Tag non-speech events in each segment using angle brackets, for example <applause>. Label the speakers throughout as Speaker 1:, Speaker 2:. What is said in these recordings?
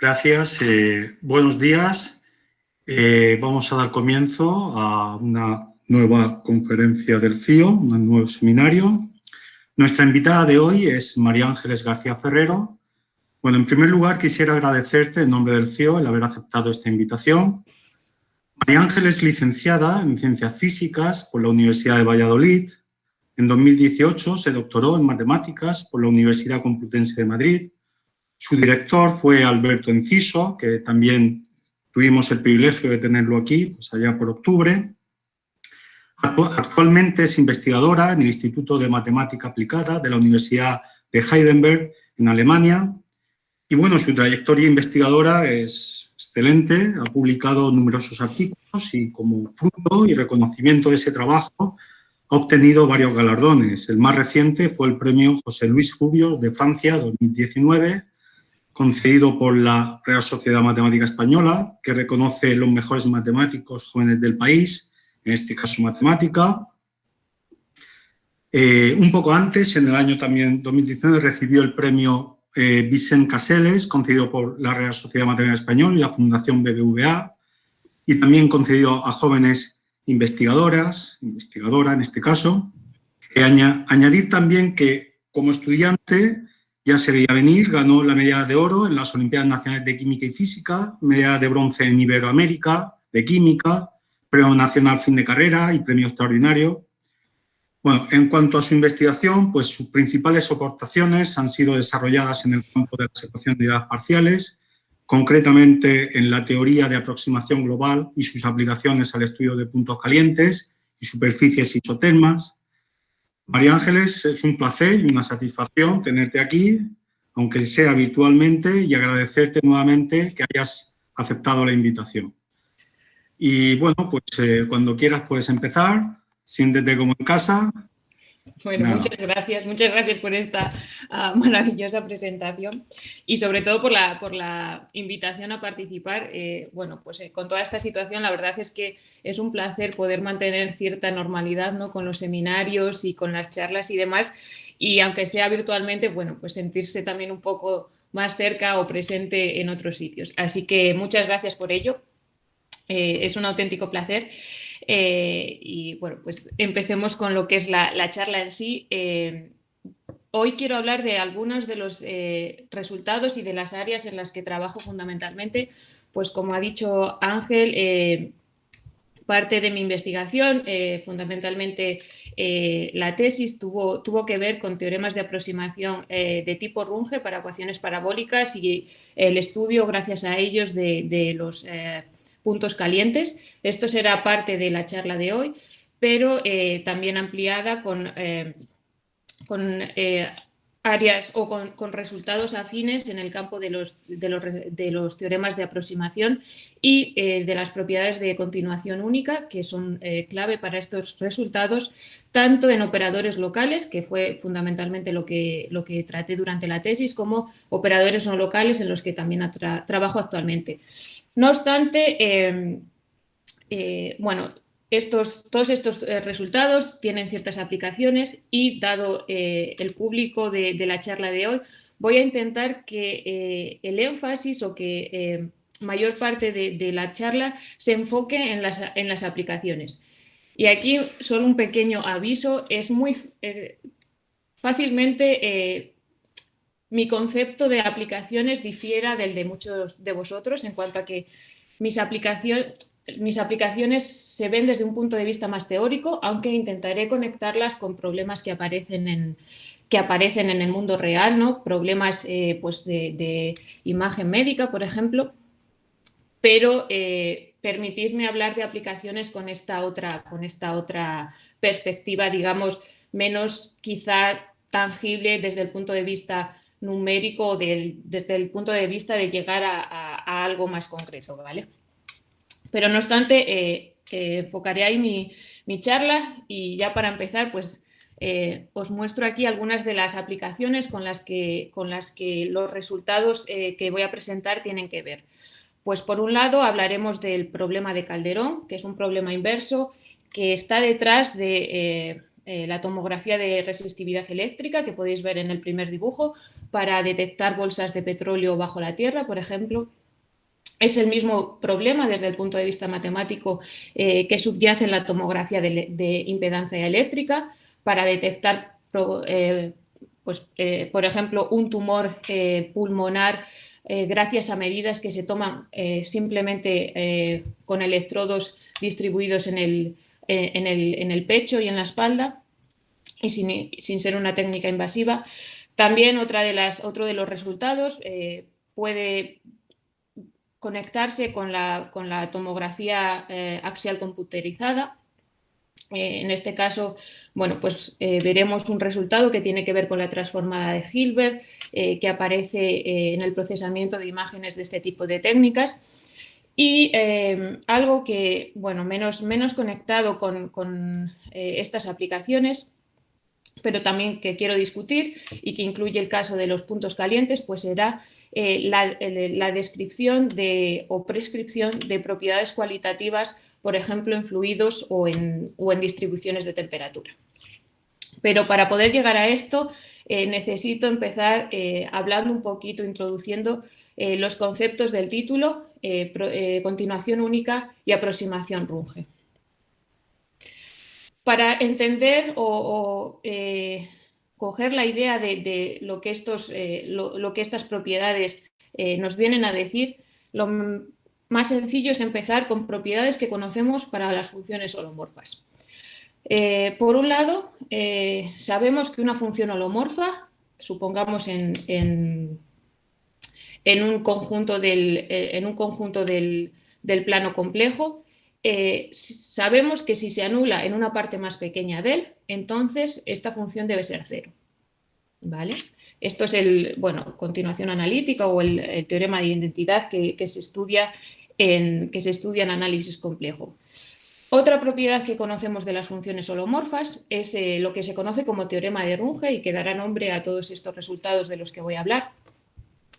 Speaker 1: Gracias. Eh, buenos días. Eh, vamos a dar comienzo a una nueva conferencia del CIO, un nuevo seminario. Nuestra invitada de hoy es María Ángeles García Ferrero. Bueno, en primer lugar quisiera agradecerte en nombre del CIO el haber aceptado esta invitación. María Ángeles es licenciada en Ciencias Físicas por la Universidad de Valladolid. En 2018 se doctoró en Matemáticas por la Universidad Complutense de Madrid su director fue Alberto Enciso, que también tuvimos el privilegio de tenerlo aquí, pues allá por octubre. Actualmente es investigadora en el Instituto de Matemática Aplicada de la Universidad de Heidelberg, en Alemania. Y bueno, su trayectoria investigadora es excelente, ha publicado numerosos artículos y como fruto y reconocimiento de ese trabajo ha obtenido varios galardones. El más reciente fue el premio José Luis Rubio de Francia 2019 concedido por la Real Sociedad Matemática Española, que reconoce los mejores matemáticos jóvenes del país, en este caso matemática. Eh, un poco antes, en el año también 2019, recibió el premio eh, Vicent Caseles, concedido por la Real Sociedad Matemática Española y la Fundación BBVA, y también concedido a jóvenes investigadoras, investigadora en este caso. Eh, añadir también que como estudiante ya se veía venir, ganó la medalla de oro en las Olimpiadas Nacionales de Química y Física, medalla de bronce en Iberoamérica de Química, premio nacional fin de carrera y premio extraordinario. Bueno, en cuanto a su investigación, pues sus principales aportaciones han sido desarrolladas en el campo de las ecuaciones de unidades parciales, concretamente en la teoría de aproximación global y sus aplicaciones al estudio de puntos calientes y superficies isotermas, María Ángeles, es un placer y una satisfacción tenerte aquí, aunque sea virtualmente, y agradecerte nuevamente que hayas aceptado la invitación. Y bueno, pues eh, cuando quieras puedes empezar, siéntete como en casa
Speaker 2: bueno, muchas gracias, muchas gracias por esta ah, <laughs> maravillosa presentación y sobre todo por la, por la invitación a participar. Eh, bueno, pues eh, con toda esta situación la verdad es que es un placer poder mantener cierta normalidad ¿no? con los seminarios y con las charlas y demás y aunque sea virtualmente, bueno, pues sentirse también un poco más cerca o presente en otros sitios. Así que muchas gracias por ello. Eh, es un auténtico placer. Eh, y bueno, pues empecemos con lo que es la, charla en sí. Eh, hoy quiero hablar de algunos de los eh, resultados y de las áreas en las que trabajo fundamentalmente. Pues como ha dicho Ángel, parte de mi investigación, fundamentalmente la tesis, tuvo, tuvo, que ver con teoremas de aproximación de tipo Runge para ecuaciones parabólicas y el estudio, gracias a ellos, de los puntos calientes. Esto será parte de la charla de hoy, pero eh, también ampliada con, eh, con eh, áreas o con, resultados afines en el campo de los, de los, teoremas de aproximación y de las propiedades de continuación única, que son clave para estos resultados, tanto en operadores locales, que fue fundamentalmente lo que, lo que traté durante la tesis, como operadores no locales en los que también trabajo actualmente. No obstante, em, eh, bueno, estos, todos estos eh, resultados tienen ciertas aplicaciones y dado eh, el público de, la charla de hoy, voy a intentar que el énfasis o que em, mayor parte de, la charla se enfoque en las, en las, aplicaciones. Y aquí solo un pequeño aviso, es muy fácilmente mi concepto de aplicaciones difiera del de muchos de vosotros en cuanto a que mis, mis aplicaciones se ven desde un punto de vista más teórico, aunque intentaré conectarlas con problemas que aparecen en, que aparecen en el mundo real, ¿no? problemas eh, pues de, imagen médica, por ejemplo, pero eh, permitidme hablar de aplicaciones con esta, otra, con esta otra perspectiva, digamos, menos quizá tangible desde el punto de vista numérico desde el punto de vista de llegar a, algo más concreto, ¿vale? Pero no obstante, eh, enfocaré ahí mi, charla y ya para empezar, pues eh, os muestro aquí algunas de las aplicaciones con las que, con las que los resultados eh, que voy a presentar tienen que ver. Pues por un lado hablaremos del problema de Calderón, que es un problema inverso que está detrás de la tomografía de resistividad eléctrica que podéis ver en el primer dibujo para detectar bolsas de petróleo bajo la tierra, por ejemplo. Es el mismo problema desde el punto de vista matemático eh, que subyace en la tomografía de, impedancia eléctrica para detectar, eh, pues, eh, por ejemplo, un tumor pulmonar gracias a medidas que se toman simplemente con electrodos distribuidos en el, en el, pecho y en la espalda y sin, sin, ser una técnica invasiva. También otra de las, otro de los resultados puede conectarse con la, con la tomografía eh, axial computerizada. Eh, en este caso, bueno, pues eh, veremos un resultado que tiene que ver con la transformada de Hilbert, que aparece en el procesamiento de imágenes de este tipo de técnicas. Y algo que, bueno, menos, menos conectado con, con estas aplicaciones, pero también que quiero discutir y que incluye el caso de los puntos calientes, pues será eh, la, descripción de, o prescripción de propiedades cualitativas, por ejemplo, en fluidos o en, distribuciones de temperatura. Pero para poder llegar a esto, eh, necesito empezar eh, hablando un poquito, introduciendo los conceptos del título, continuación única y aproximación runge. Para entender o, coger la idea de, lo, que estos, eh, lo, que estas propiedades eh, nos vienen a decir, lo más sencillo es empezar con propiedades que conocemos para las funciones holomorfas. Eh, por un lado, sabemos que una función holomorfa, supongamos en, un conjunto del, en un conjunto del, del plano complejo, sabemos que si se anula en una parte más pequeña de él, entonces esta función debe ser cero. ¿vale? Esto es el, bueno, continuación analítica o el, teorema de identidad que, se estudia en, que se estudia en análisis complejo. Otra propiedad que conocemos de las funciones holomorfas es eh, lo que se conoce como teorema de Runge y que dará nombre a todos estos resultados de los que voy a hablar,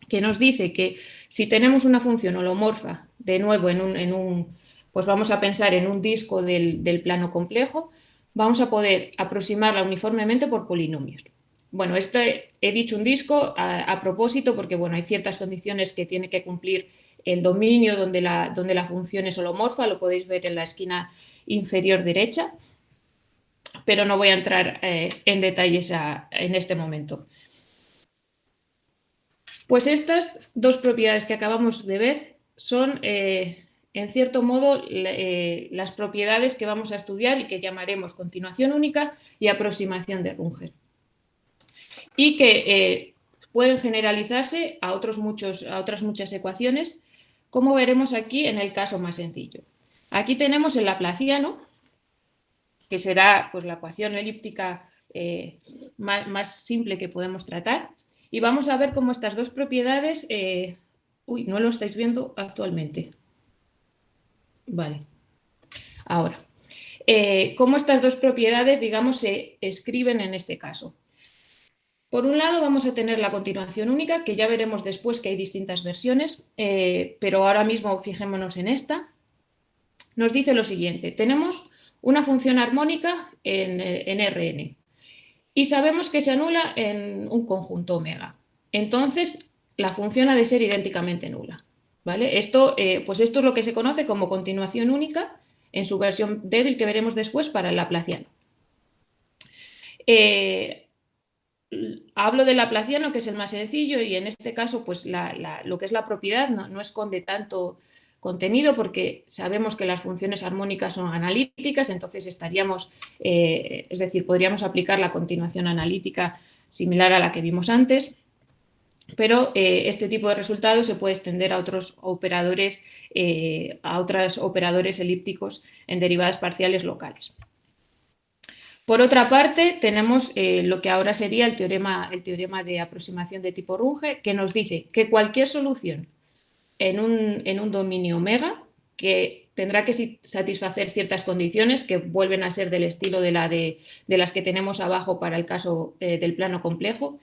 Speaker 2: que nos dice que si tenemos una función holomorfa, de nuevo en un, en un pues vamos a pensar en un disco del, plano complejo, vamos a poder aproximarla uniformemente por polinomios. Bueno, esto he, dicho un disco a, propósito porque bueno, hay ciertas condiciones que tiene que cumplir el dominio donde la, donde la función es holomorfa, lo podéis ver en la esquina inferior derecha, pero no voy a entrar eh, en detalles en este momento. Pues estas dos propiedades que acabamos de ver son eh, en cierto modo, eh, las propiedades que vamos a estudiar y que llamaremos continuación única y aproximación de Runge. Y que eh, pueden generalizarse a, otros muchos, a otras muchas ecuaciones, como veremos aquí en el caso más sencillo. Aquí tenemos el laplaciano, que será pues, la ecuación elíptica eh, más, simple que podemos tratar, y vamos a ver cómo estas dos propiedades, uy, no lo estáis viendo actualmente, Vale. Ahora, eh, ¿cómo estas dos propiedades, digamos, se escriben en este caso? Por un lado vamos a tener la continuación única, que ya veremos después que hay distintas versiones, eh, pero ahora mismo fijémonos en esta. Nos dice lo siguiente, tenemos una función armónica en, en Rn y sabemos que se anula en un conjunto omega. Entonces, la función ha de ser idénticamente nula. Esto, eh, pues esto es lo que se conoce como continuación única en su versión débil que veremos después para el laplaciano. Eh, hablo del laplaciano, que es el más sencillo, y en este caso pues lo que es la propiedad no, esconde tanto contenido porque sabemos que las funciones armónicas son analíticas, entonces estaríamos, eh, es decir, podríamos aplicar la continuación analítica similar a la que vimos antes pero eh, este tipo de resultados se puede extender a otros operadores, eh, a otros operadores elípticos en derivadas parciales locales. Por otra parte, tenemos lo que ahora sería el teorema, el teorema de aproximación de tipo Runge, que nos dice que cualquier solución en un, dominio omega, que tendrá que satisfacer ciertas condiciones que vuelven a ser del estilo de, la de, de las que tenemos abajo para el caso del plano complejo,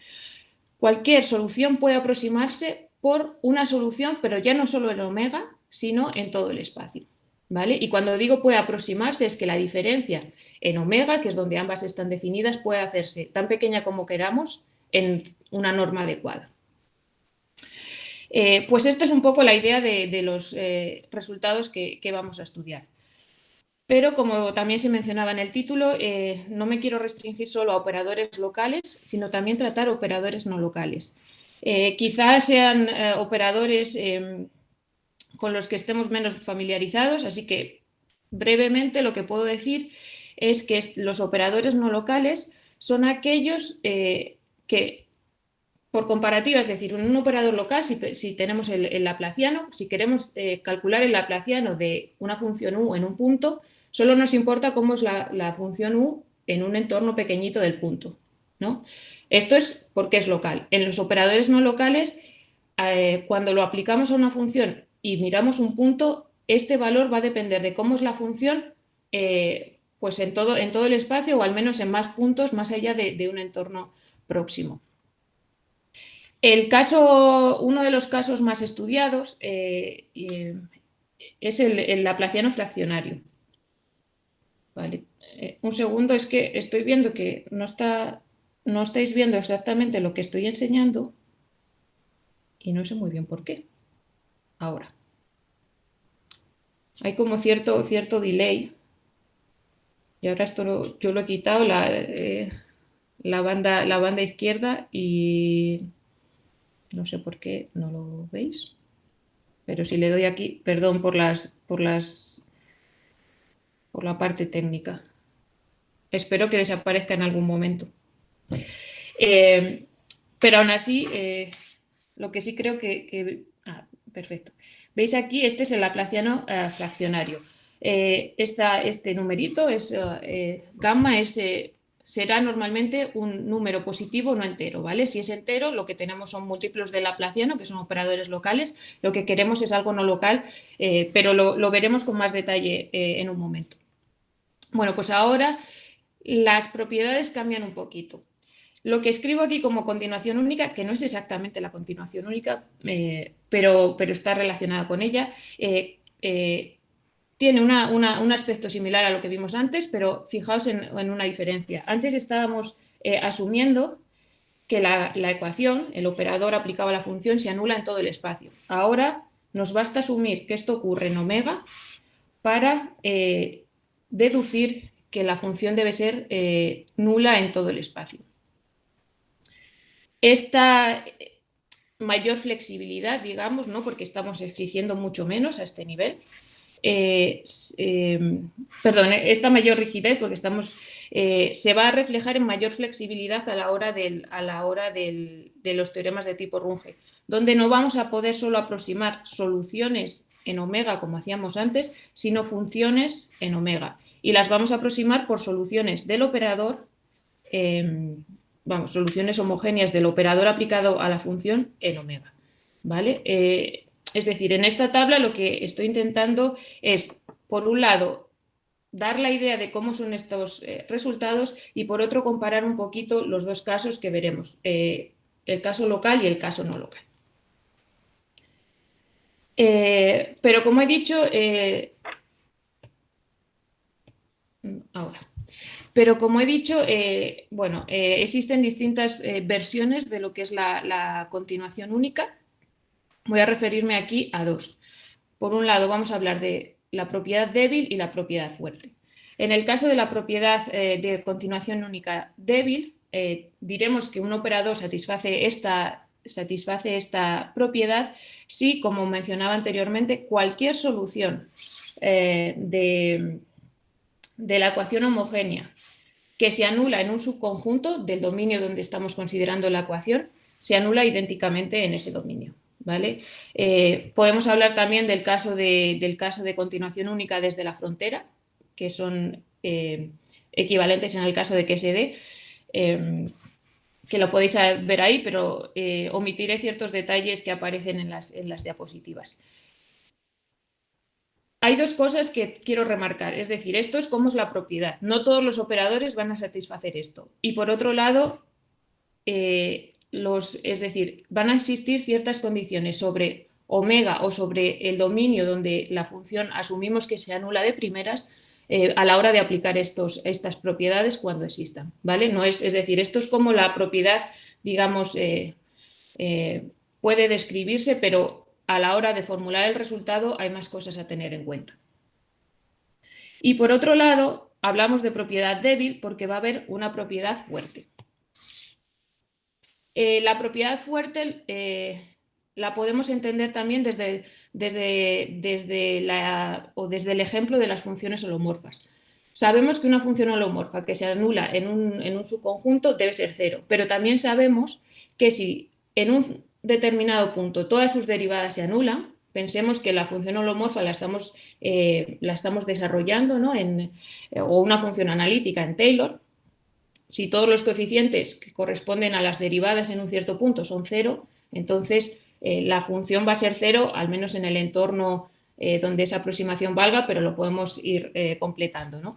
Speaker 2: Cualquier solución puede aproximarse por una solución, pero ya no solo en omega, sino en todo el espacio. ¿vale? Y cuando digo puede aproximarse es que la diferencia en omega, que es donde ambas están definidas, puede hacerse tan pequeña como queramos en una norma adecuada. Eh, pues esta es un poco la idea de, los eh, resultados que, vamos a estudiar. Pero como también se mencionaba en el título, eh, no me quiero restringir solo a operadores locales, sino también tratar operadores no locales. quizás sean operadores con los que estemos menos familiarizados, así que brevemente lo que puedo decir es que los operadores no locales son aquellos que por comparativa, es decir, en un operador local, si, tenemos el, laplaciano, si queremos eh, calcular el laplaciano de una función u en un punto, solo nos importa cómo es la, función u en un entorno pequeñito del punto. ¿no? Esto es porque es local. En los operadores no locales, eh, cuando lo aplicamos a una función y miramos un punto, este valor va a depender de cómo es la función eh, pues en, todo, en todo el espacio o al menos en más puntos más allá de un entorno próximo. El caso, uno de los casos más estudiados eh, es el, laplaciano fraccionario. Eh, un segundo, es que estoy viendo que no, está, no estáis viendo exactamente lo que estoy enseñando y no sé muy bien por qué. Ahora. Hay como cierto, cierto delay. Y ahora esto yo lo he quitado, la, eh, la, banda, la banda izquierda y no sé por qué no lo veis. Pero si le doy aquí, perdón por las, por las, por la parte técnica. Espero que desaparezca en algún momento. Eh, pero aún así, eh, lo que sí creo que, ah, perfecto. Veis aquí, este es el laplaciano eh, fraccionario. este numerito es gamma, es será normalmente un número positivo no entero, ¿vale? Si es entero, lo que tenemos son múltiplos de Laplaciano, que son operadores locales, lo que queremos es algo no local, eh, pero lo, veremos con más detalle eh, en un momento. Bueno, pues ahora las propiedades cambian un poquito. Lo que escribo aquí como continuación única, que no es exactamente la continuación única, eh, pero, pero, está relacionada con ella, tiene un aspecto similar a lo que vimos antes, pero fijaos en, una diferencia. Antes estábamos eh, asumiendo que la, ecuación, el operador aplicado a la función, se anula en todo el espacio. Ahora nos basta asumir que esto ocurre en omega para eh, deducir que la función debe ser eh, nula en todo el espacio. Esta mayor flexibilidad, digamos, ¿no? porque estamos exigiendo mucho menos a este nivel, eh, em, perdón, esta mayor rigidez, porque estamos, eh, se va a reflejar en mayor flexibilidad a la hora, del, a la hora de los teoremas de tipo Runge, donde no vamos a poder solo aproximar soluciones en omega, como hacíamos antes, sino funciones en omega. Y las vamos a aproximar por soluciones del operador, em, vamos, soluciones homogéneas del operador aplicado a la función en omega. ¿Vale? Eh, es decir, en esta tabla lo que estoy intentando es, por un lado, dar la idea de cómo son estos eh, resultados y por otro comparar un poquito los dos casos que veremos, eh, el caso local y el caso no local. Eh, pero como he dicho, ahora, pero como he dicho, bueno, existen distintas versiones de lo que es la continuación única Voy a referirme aquí a dos. Por un lado, vamos a hablar de la propiedad débil y la propiedad fuerte. En el caso de la propiedad eh, de continuación única débil, eh, diremos que un operador satisface esta, satisface esta propiedad si, como mencionaba anteriormente, cualquier solución eh, de, de la ecuación homogénea que se anula en un subconjunto del dominio donde estamos considerando la ecuación, se anula idénticamente en ese dominio. ¿Vale? Eh, podemos hablar también del caso de, del caso de continuación única desde la frontera, que son eh, equivalentes en el caso de QSD, em, que lo podéis ver ahí, pero eh, omitiré ciertos detalles que aparecen en las, en las diapositivas. Hay dos cosas que quiero remarcar, es decir, esto es cómo es la propiedad. No todos los operadores van a satisfacer esto. Y por otro lado, es decir, van a existir ciertas condiciones sobre omega o sobre el dominio donde la función asumimos que se anula de primeras eh, a la hora de aplicar estos, estas propiedades cuando existan, ¿vale? No es, es decir, esto es como la propiedad, digamos, eh, eh, puede describirse, pero a la hora de formular el resultado hay más cosas a tener en cuenta. Y por otro lado, hablamos de propiedad débil porque va a haber una propiedad fuerte. La propiedad fuerte la podemos entender también desde, desde, desde, la, o desde el ejemplo de las funciones holomorfas. Sabemos que una función holomorfa que se anula en un, en un subconjunto debe ser cero, pero también sabemos que si en un determinado punto todas sus derivadas se anulan, pensemos que la función holomorfa la estamos, eh, la estamos desarrollando ¿no? en, o una función analítica en Taylor, si todos los coeficientes que corresponden a las derivadas en un cierto punto son cero, entonces eh, la función va a ser cero, al menos en el entorno eh, donde esa aproximación valga, pero lo podemos ir eh, completando.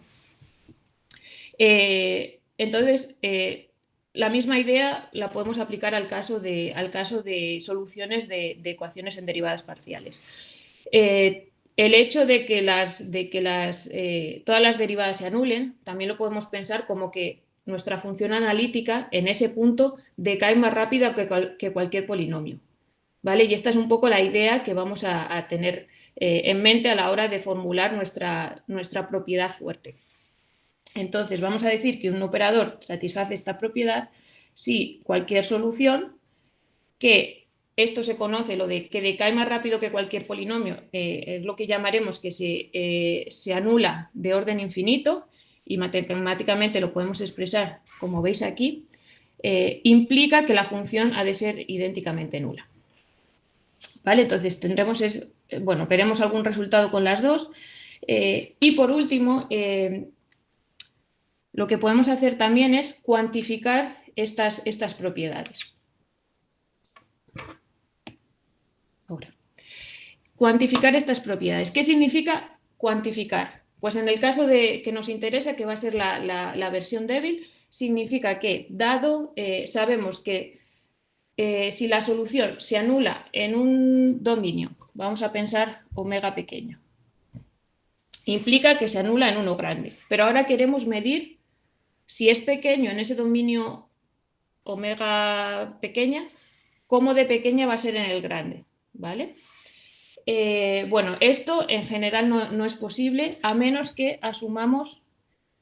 Speaker 2: entonces, la misma idea la podemos aplicar al caso de, al caso de soluciones de, ecuaciones en derivadas parciales. el hecho de que, las, de que las, todas las derivadas se anulen, también lo podemos pensar como que nuestra función analítica en ese punto decae más rápido que cualquier polinomio. ¿vale? Y esta es un poco la idea que vamos a, tener eh, en mente a la hora de formular nuestra, nuestra propiedad fuerte. Entonces, vamos a decir que un operador satisface esta propiedad si cualquier solución que esto se conoce, lo de que decae más rápido que cualquier polinomio, eh, es lo que llamaremos que se, eh, se, anula de orden infinito y matemáticamente lo podemos expresar como veis aquí, implica que la función ha de ser idénticamente nula. ¿vale? Entonces tendremos, es, bueno, veremos algún resultado con las dos. Eh, y por último, eh, lo que podemos hacer también es cuantificar estas, estas propiedades. Ahora, cuantificar estas propiedades. ¿Qué significa cuantificar? Pues en el caso de que nos interesa, que va a ser la, versión débil, significa que, dado, eh, sabemos que eh, si la solución se anula en un dominio, vamos a pensar omega pequeño, implica que se anula en uno grande. Pero ahora queremos medir si es pequeño en ese dominio omega pequeña, cómo de pequeña va a ser en el grande. ¿vale? Eh, bueno, esto en general no, es posible a menos que asumamos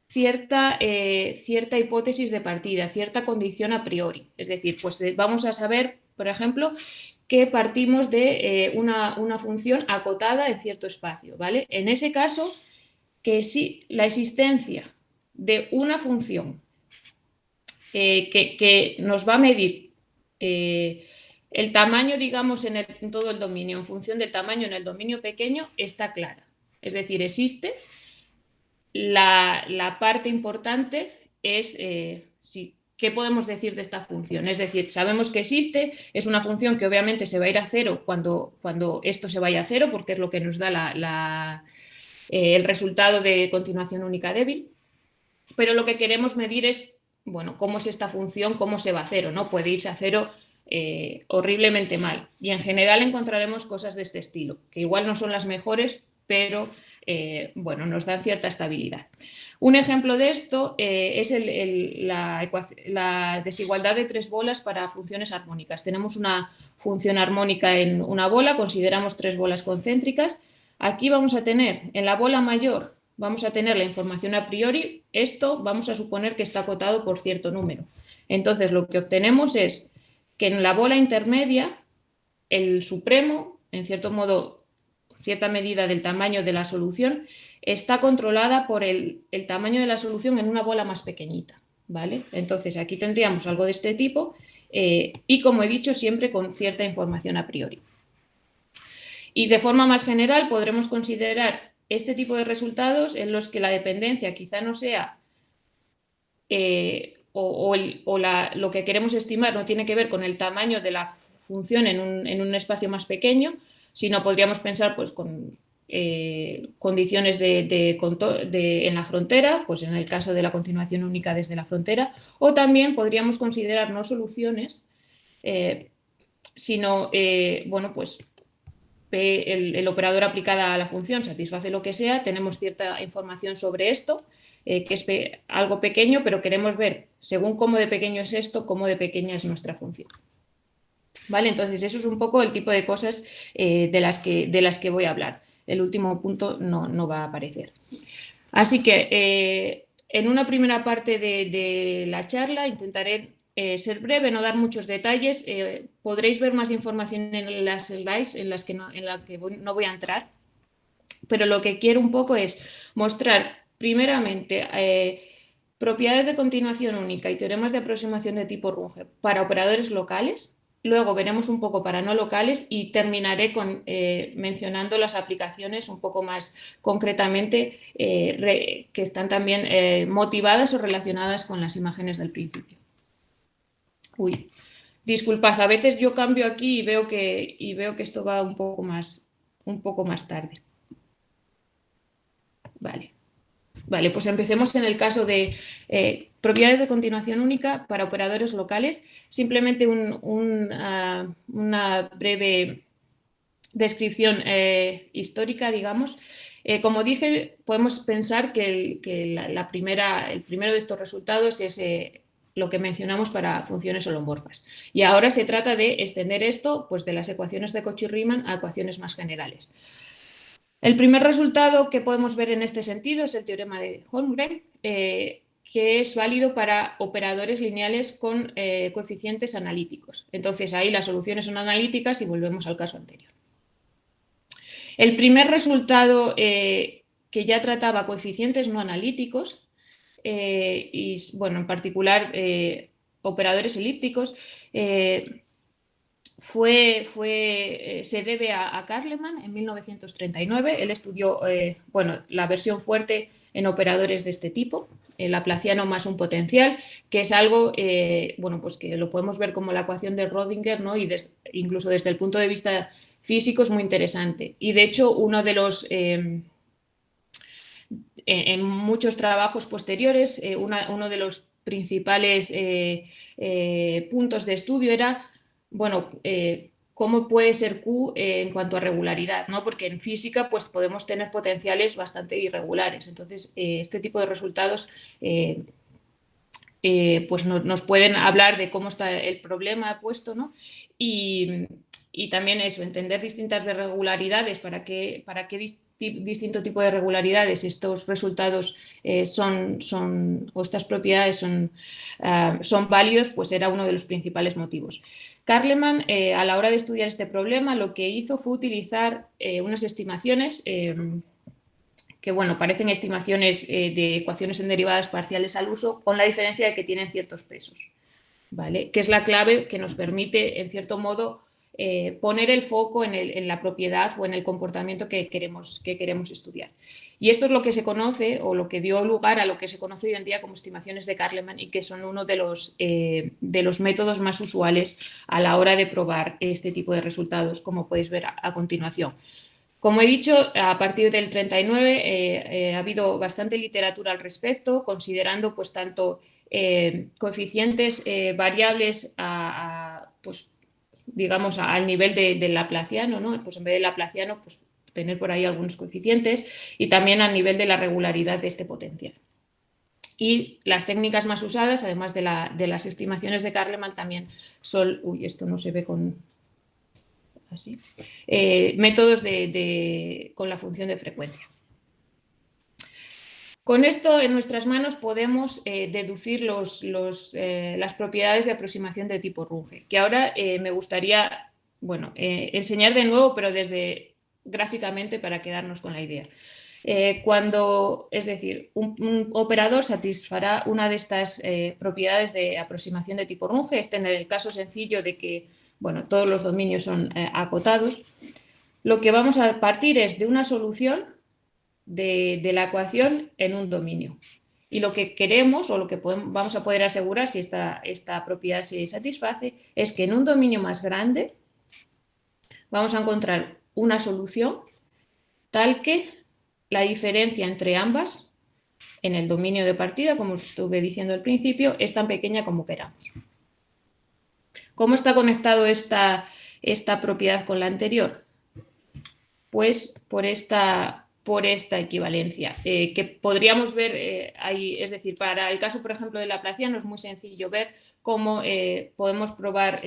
Speaker 2: cierta, eh, cierta hipótesis de partida, cierta condición a priori. Es decir, pues vamos a saber, por ejemplo, que partimos de eh, una, función acotada en cierto espacio. ¿vale? En ese caso, que si la existencia de una función eh, que, nos va a medir el tamaño, digamos, en, todo el dominio, en función del tamaño en el dominio pequeño, está clara. Es decir, existe la, parte importante es eh, qué podemos decir de esta función. Es decir, sabemos que existe, es una función que obviamente se va a ir a cero cuando, cuando esto se vaya a cero, porque es lo que nos da eh, el resultado de continuación única débil. Pero lo que queremos medir es, bueno, cómo es esta función, cómo se va a cero, ¿no? Puede irse a cero eh, horriblemente mal. Y en general encontraremos cosas de este estilo, que igual no son las mejores, pero eh, bueno, nos dan cierta estabilidad. Un ejemplo de esto eh, es la, desigualdad de tres bolas para funciones armónicas. Tenemos una función armónica en una bola, consideramos tres bolas concéntricas. Aquí vamos a tener, en la bola mayor, vamos a tener la información a priori. Esto vamos a suponer que está acotado por cierto número. Entonces, lo que obtenemos es que en la bola intermedia, el supremo, en cierto modo, cierta medida del tamaño de la solución, está controlada por el, tamaño de la solución en una bola más pequeñita. ¿vale? Entonces aquí tendríamos algo de este tipo eh, y como he dicho siempre con cierta información a priori. Y de forma más general podremos considerar este tipo de resultados en los que la dependencia quizá no sea eh, o, lo que queremos estimar no tiene que ver con el tamaño de la función en un, espacio más pequeño, sino podríamos pensar pues, con eh, condiciones de, en la frontera, pues en el caso de la continuación única desde la frontera, o también podríamos considerar no soluciones, eh, sino, eh, bueno, pues el, operador aplicada a la función satisface lo que sea, tenemos cierta información sobre esto, eh, que es algo pequeño, pero queremos ver, según cómo de pequeño es esto, cómo de pequeña es nuestra función. ¿Vale? Entonces, eso es un poco el tipo de cosas eh, de, las que, de las que voy a hablar. El último punto no, va a aparecer. Así que, eh, en una primera parte de la charla intentaré ser breve, no dar muchos detalles. Podréis ver más información en las slides en las que no, en la que no voy a entrar. Pero lo que quiero un poco es mostrar, primeramente, eh, propiedades de continuación única y teoremas de aproximación de tipo Runge para operadores locales. Luego veremos un poco para no locales y terminaré con, mencionando las aplicaciones un poco más concretamente que están también motivadas o relacionadas con las imágenes del principio. Uy, disculpad, a veces yo cambio aquí y veo que, y veo que esto va un poco, más, un poco más tarde. Vale. Vale, pues empecemos en el caso de eh, propiedades de continuación única para operadores locales. Simplemente una breve descripción eh, histórica, digamos. Eh, como dije, podemos pensar que, la, primera, el primero de estos resultados es lo que mencionamos para funciones holomorfas. Y ahora se trata de extender esto pues, de las ecuaciones de Cauchy-Riemann a ecuaciones más generales. El primer resultado que podemos ver en este sentido es el teorema de Holmgren, eh, que es válido para operadores lineales con eh, coeficientes analíticos. Entonces ahí las soluciones son analíticas y volvemos al caso anterior. El primer resultado eh, que ya trataba coeficientes no analíticos y, bueno, en particular operadores elípticos, fue, fue, se debe a, a, en 1939. Él estudió bueno, la versión fuerte en operadores de este tipo, el laplaciano más un potencial, que es algo bueno, pues que lo podemos ver como la ecuación de Rodinger, ¿no? y incluso desde el punto de vista físico es muy interesante. Y de hecho, uno de los en, muchos trabajos posteriores, eh, uno de los principales eh, eh, puntos de estudio era, bueno, cómo puede ser Q en cuanto a regularidad, ¿no? Porque en física pues, podemos tener potenciales bastante irregulares. Entonces, este tipo de resultados pues nos pueden hablar de cómo está el problema puesto, ¿no? Y, y también eso, entender distintas irregularidades para qué, para qué distinto tipo de regularidades estos resultados eh, son, son, o estas propiedades son, ah, son válidos, pues era uno de los principales motivos. Karleman, eh, a la hora de estudiar este problema, lo que hizo fue utilizar eh, unas estimaciones que, bueno, parecen estimaciones de ecuaciones en derivadas parciales al uso, con la diferencia de que tienen ciertos pesos, ¿vale? Que es la clave que nos permite, en cierto modo, eh, poner el foco en, la propiedad o en el comportamiento que queremos, que queremos estudiar. Y esto es lo que se conoce o lo que dio lugar a lo que se conoce hoy en día como estimaciones de Karleman y que son uno de los, eh, de los métodos más usuales a la hora de probar este tipo de resultados, como podéis ver a, continuación. Como he dicho, a partir del 39 eh, ha habido bastante literatura al respecto, considerando pues tanto coeficientes variables a, pues, digamos, al nivel del de laplaciano, ¿no? Pues en vez de laplaciano, pues tener por ahí algunos coeficientes y también al nivel de la regularidad de este potencial. Y las técnicas más usadas, además de, las estimaciones de Karleman, también son, uy, esto no se ve con, así, eh, métodos de, con la función de frecuencia. Con esto en nuestras manos podemos eh, deducir eh, las propiedades de aproximación de tipo Runge, que ahora eh, me gustaría bueno, enseñar de nuevo, pero desde gráficamente para quedarnos con la idea. cuando, es decir, un, operador satisfará una de estas propiedades de aproximación de tipo Runge, este en el caso sencillo de que bueno, todos los dominios son acotados, lo que vamos a partir es de una solución de, la ecuación en un dominio. Y lo que queremos o lo que vamos a poder asegurar si esta, esta propiedad se satisface es que en un dominio más grande vamos a encontrar una solución tal que la diferencia entre ambas en el dominio de partida, como estuve diciendo al principio, es tan pequeña como queramos. ¿Cómo está conectado esta, esta propiedad con la anterior? pues por esta, por esta equivalencia, eh, que podríamos ver eh, ahí, es decir, para el caso, por ejemplo, de la es muy sencillo ver cómo eh, podemos probar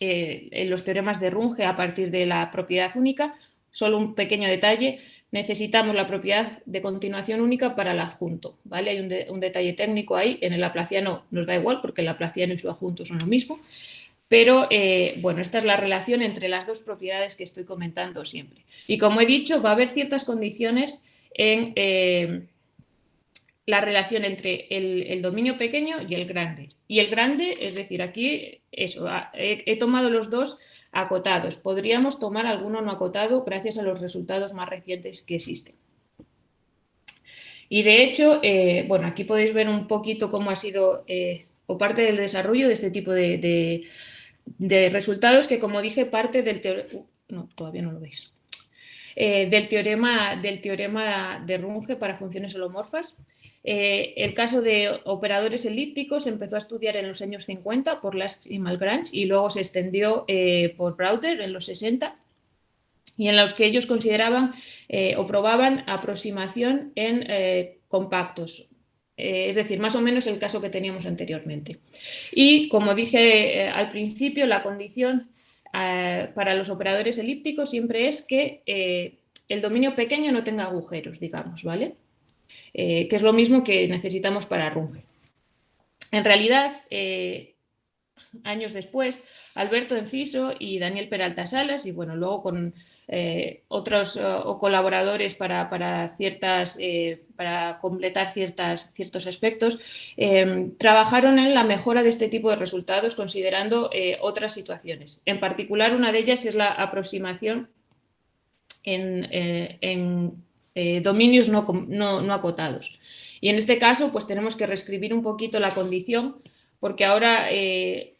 Speaker 2: los teoremas de Runge a partir de la propiedad única. Solo un pequeño detalle, necesitamos la propiedad de continuación única para el adjunto, ¿vale? Hay un, un detalle técnico ahí, en el Laplaciano nos da igual porque el Laplaciano y su adjunto son lo mismo, pero, eh, bueno, esta es la relación entre las dos propiedades que estoy comentando siempre. Y como he dicho, va a haber ciertas condiciones en eh, la relación entre el, dominio pequeño y el grande. Y el grande, es decir, aquí eso, he, tomado los dos acotados. Podríamos tomar alguno no acotado gracias a los resultados más recientes que existen. Y de hecho, eh, bueno, aquí podéis ver un poquito cómo ha sido o parte del desarrollo de este tipo de, de resultados que, como dije, parte del teorema... Uh, no, todavía no lo veis. Eh, del, teorema, del teorema de Runge para funciones holomorfas. Eh, el caso de operadores elípticos se empezó a estudiar en los años 50 por Lask y Malgrange y luego se extendió eh, por Browder en los 60 y en los que ellos consideraban o probaban aproximación en compactos, es decir, más o menos el caso que teníamos anteriormente. Y como dije eh, al principio, la condición eh, para los operadores elípticos siempre es que el dominio pequeño no tenga agujeros, digamos, ¿vale? que es lo mismo que necesitamos para Runge. En realidad, años después, Alberto Enciso y Daniel Peralta Salas, y bueno, luego con eh, otros colaboradores para, ciertas, eh, para completar ciertas, ciertos aspectos, eh, trabajaron en la mejora de este tipo de resultados considerando otras situaciones. En particular, una de ellas es la aproximación en, dominios no, no acotados. Y en este caso, pues tenemos que reescribir un poquito la condición porque ahora eh,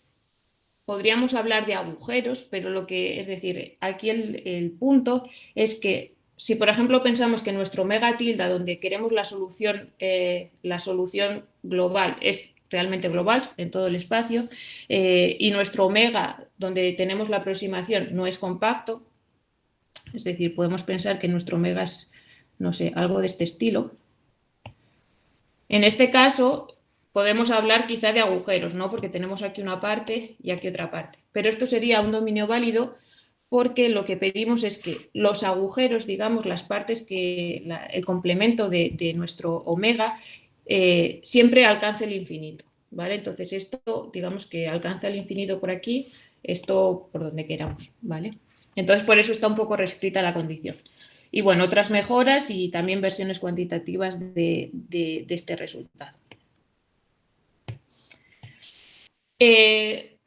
Speaker 2: podríamos hablar de agujeros, pero lo que, es decir, aquí el, punto es que si por ejemplo pensamos que nuestro omega tilda, donde queremos la solución, eh, la solución global, es realmente global en todo el espacio, eh, y nuestro omega, donde tenemos la aproximación, no es compacto, es decir, podemos pensar que nuestro omega es, no sé, algo de este estilo. En este caso, podemos hablar quizá de agujeros, ¿no? Porque tenemos aquí una parte y aquí otra parte. Pero esto sería un dominio válido porque lo que pedimos es que los agujeros, digamos, las partes que el complemento de, nuestro omega eh, siempre alcance el infinito, ¿vale? Entonces esto, digamos que alcanza el infinito por aquí, esto por donde queramos, ¿vale? Entonces por eso está un poco reescrita la condición. Y bueno, otras mejoras y también versiones cuantitativas de este resultado. Eh,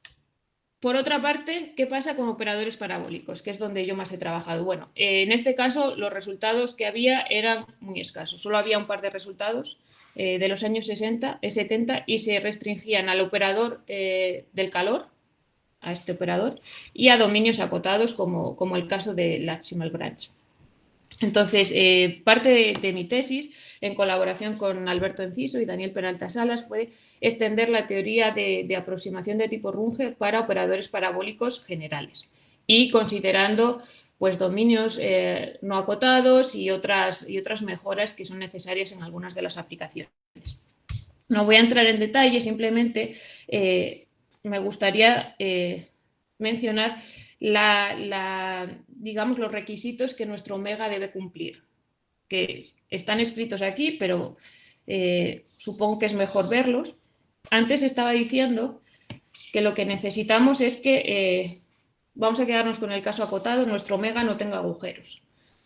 Speaker 2: por otra parte, ¿qué pasa con operadores parabólicos? Que es donde yo más he trabajado. Bueno, en este caso los resultados que había eran muy escasos. Solo había un par de resultados eh, de los años 60, 70 eh, y se restringían al operador del calor, a este operador, y a dominios acotados como, como el caso de Laximal Branch. Entonces, parte de, mi tesis, en colaboración con Alberto Enciso y Daniel Peralta Salas, fue extender la teoría de, aproximación de tipo Runge para operadores parabólicos generales y considerando pues, dominios eh, no acotados y otras, y otras mejoras que son necesarias en algunas de las aplicaciones. No voy a entrar en detalle, simplemente eh, me gustaría eh, mencionar la, digamos, los requisitos que nuestro omega debe cumplir, que están escritos aquí, pero supongo que es mejor verlos. Antes estaba diciendo que lo que necesitamos es que, eh, vamos a quedarnos con el caso acotado, nuestro omega no tenga agujeros,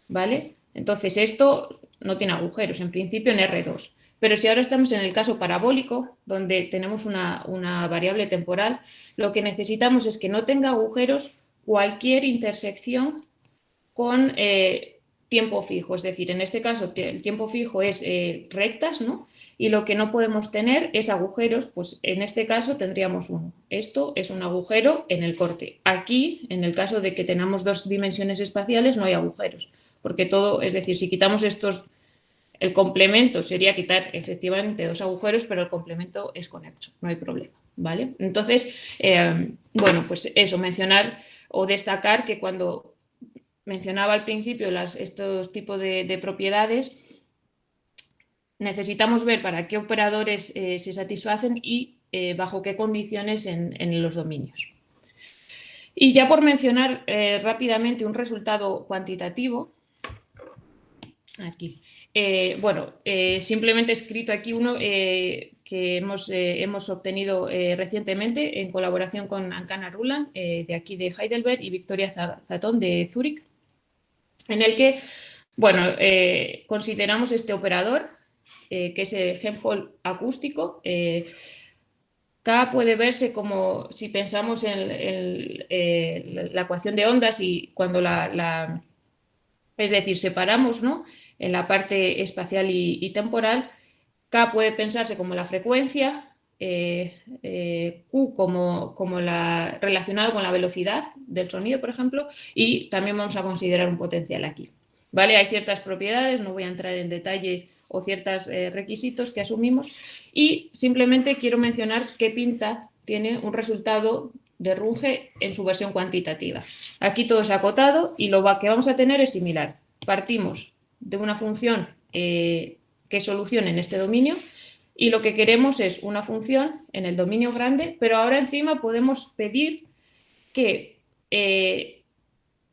Speaker 2: ¿vale? Entonces esto no tiene agujeros, en principio en R2. Pero si ahora estamos en el caso parabólico, donde tenemos una, variable temporal, lo que necesitamos es que no tenga agujeros cualquier intersección con eh, tiempo fijo. Es decir, en este caso el tiempo fijo es eh, rectas, ¿no? y lo que no podemos tener es agujeros, pues en este caso tendríamos uno. Esto es un agujero en el corte. Aquí, en el caso de que tengamos dos dimensiones espaciales, no hay agujeros, porque todo, es decir, si quitamos estos, el complemento sería quitar efectivamente dos agujeros, pero el complemento es conexo, no hay problema, ¿vale? Entonces, eh, bueno, pues eso, mencionar o destacar que cuando mencionaba al principio estos tipos de, propiedades, necesitamos ver para qué operadores eh, se satisfacen y eh, bajo qué condiciones en, los dominios. Y ya por mencionar eh, rápidamente un resultado cuantitativo, aquí, bueno, simplemente he escrito aquí uno que hemos, hemos obtenido recientemente en colaboración con Ancana Ruland, eh, de aquí de Heidelberg, y Victoria Zatón de Zúrich, en el que, bueno, consideramos este operador, que es el Helmholtz acústico, K puede verse como, si pensamos en, la ecuación de ondas y cuando la, es decir, separamos ¿no? en la parte espacial y temporal, K puede pensarse como la frecuencia, eh, eh, Q como, la, relacionado con la velocidad del sonido, por ejemplo, y también vamos a considerar un potencial aquí. ¿Vale? Hay ciertas propiedades, no voy a entrar en detalles o ciertos eh, requisitos que asumimos y simplemente quiero mencionar qué pinta tiene un resultado de Runge en su versión cuantitativa. Aquí todo es acotado y lo que vamos a tener es similar. Partimos de una función que solucione en este dominio y lo que queremos es una función en el dominio grande, pero ahora encima podemos pedir que, eh,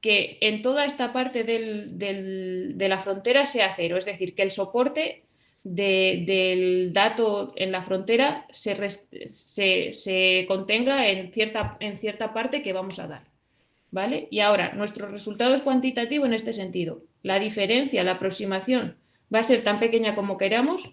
Speaker 2: que en toda esta parte de la frontera sea cero, es decir, que el soporte del dato en la frontera se, se, contenga en cierta, en cierta parte que vamos a dar. ¿Vale? Y ahora, nuestro resultado es cuantitativo en este sentido. La diferencia, la aproximación va a ser tan pequeña como queramos.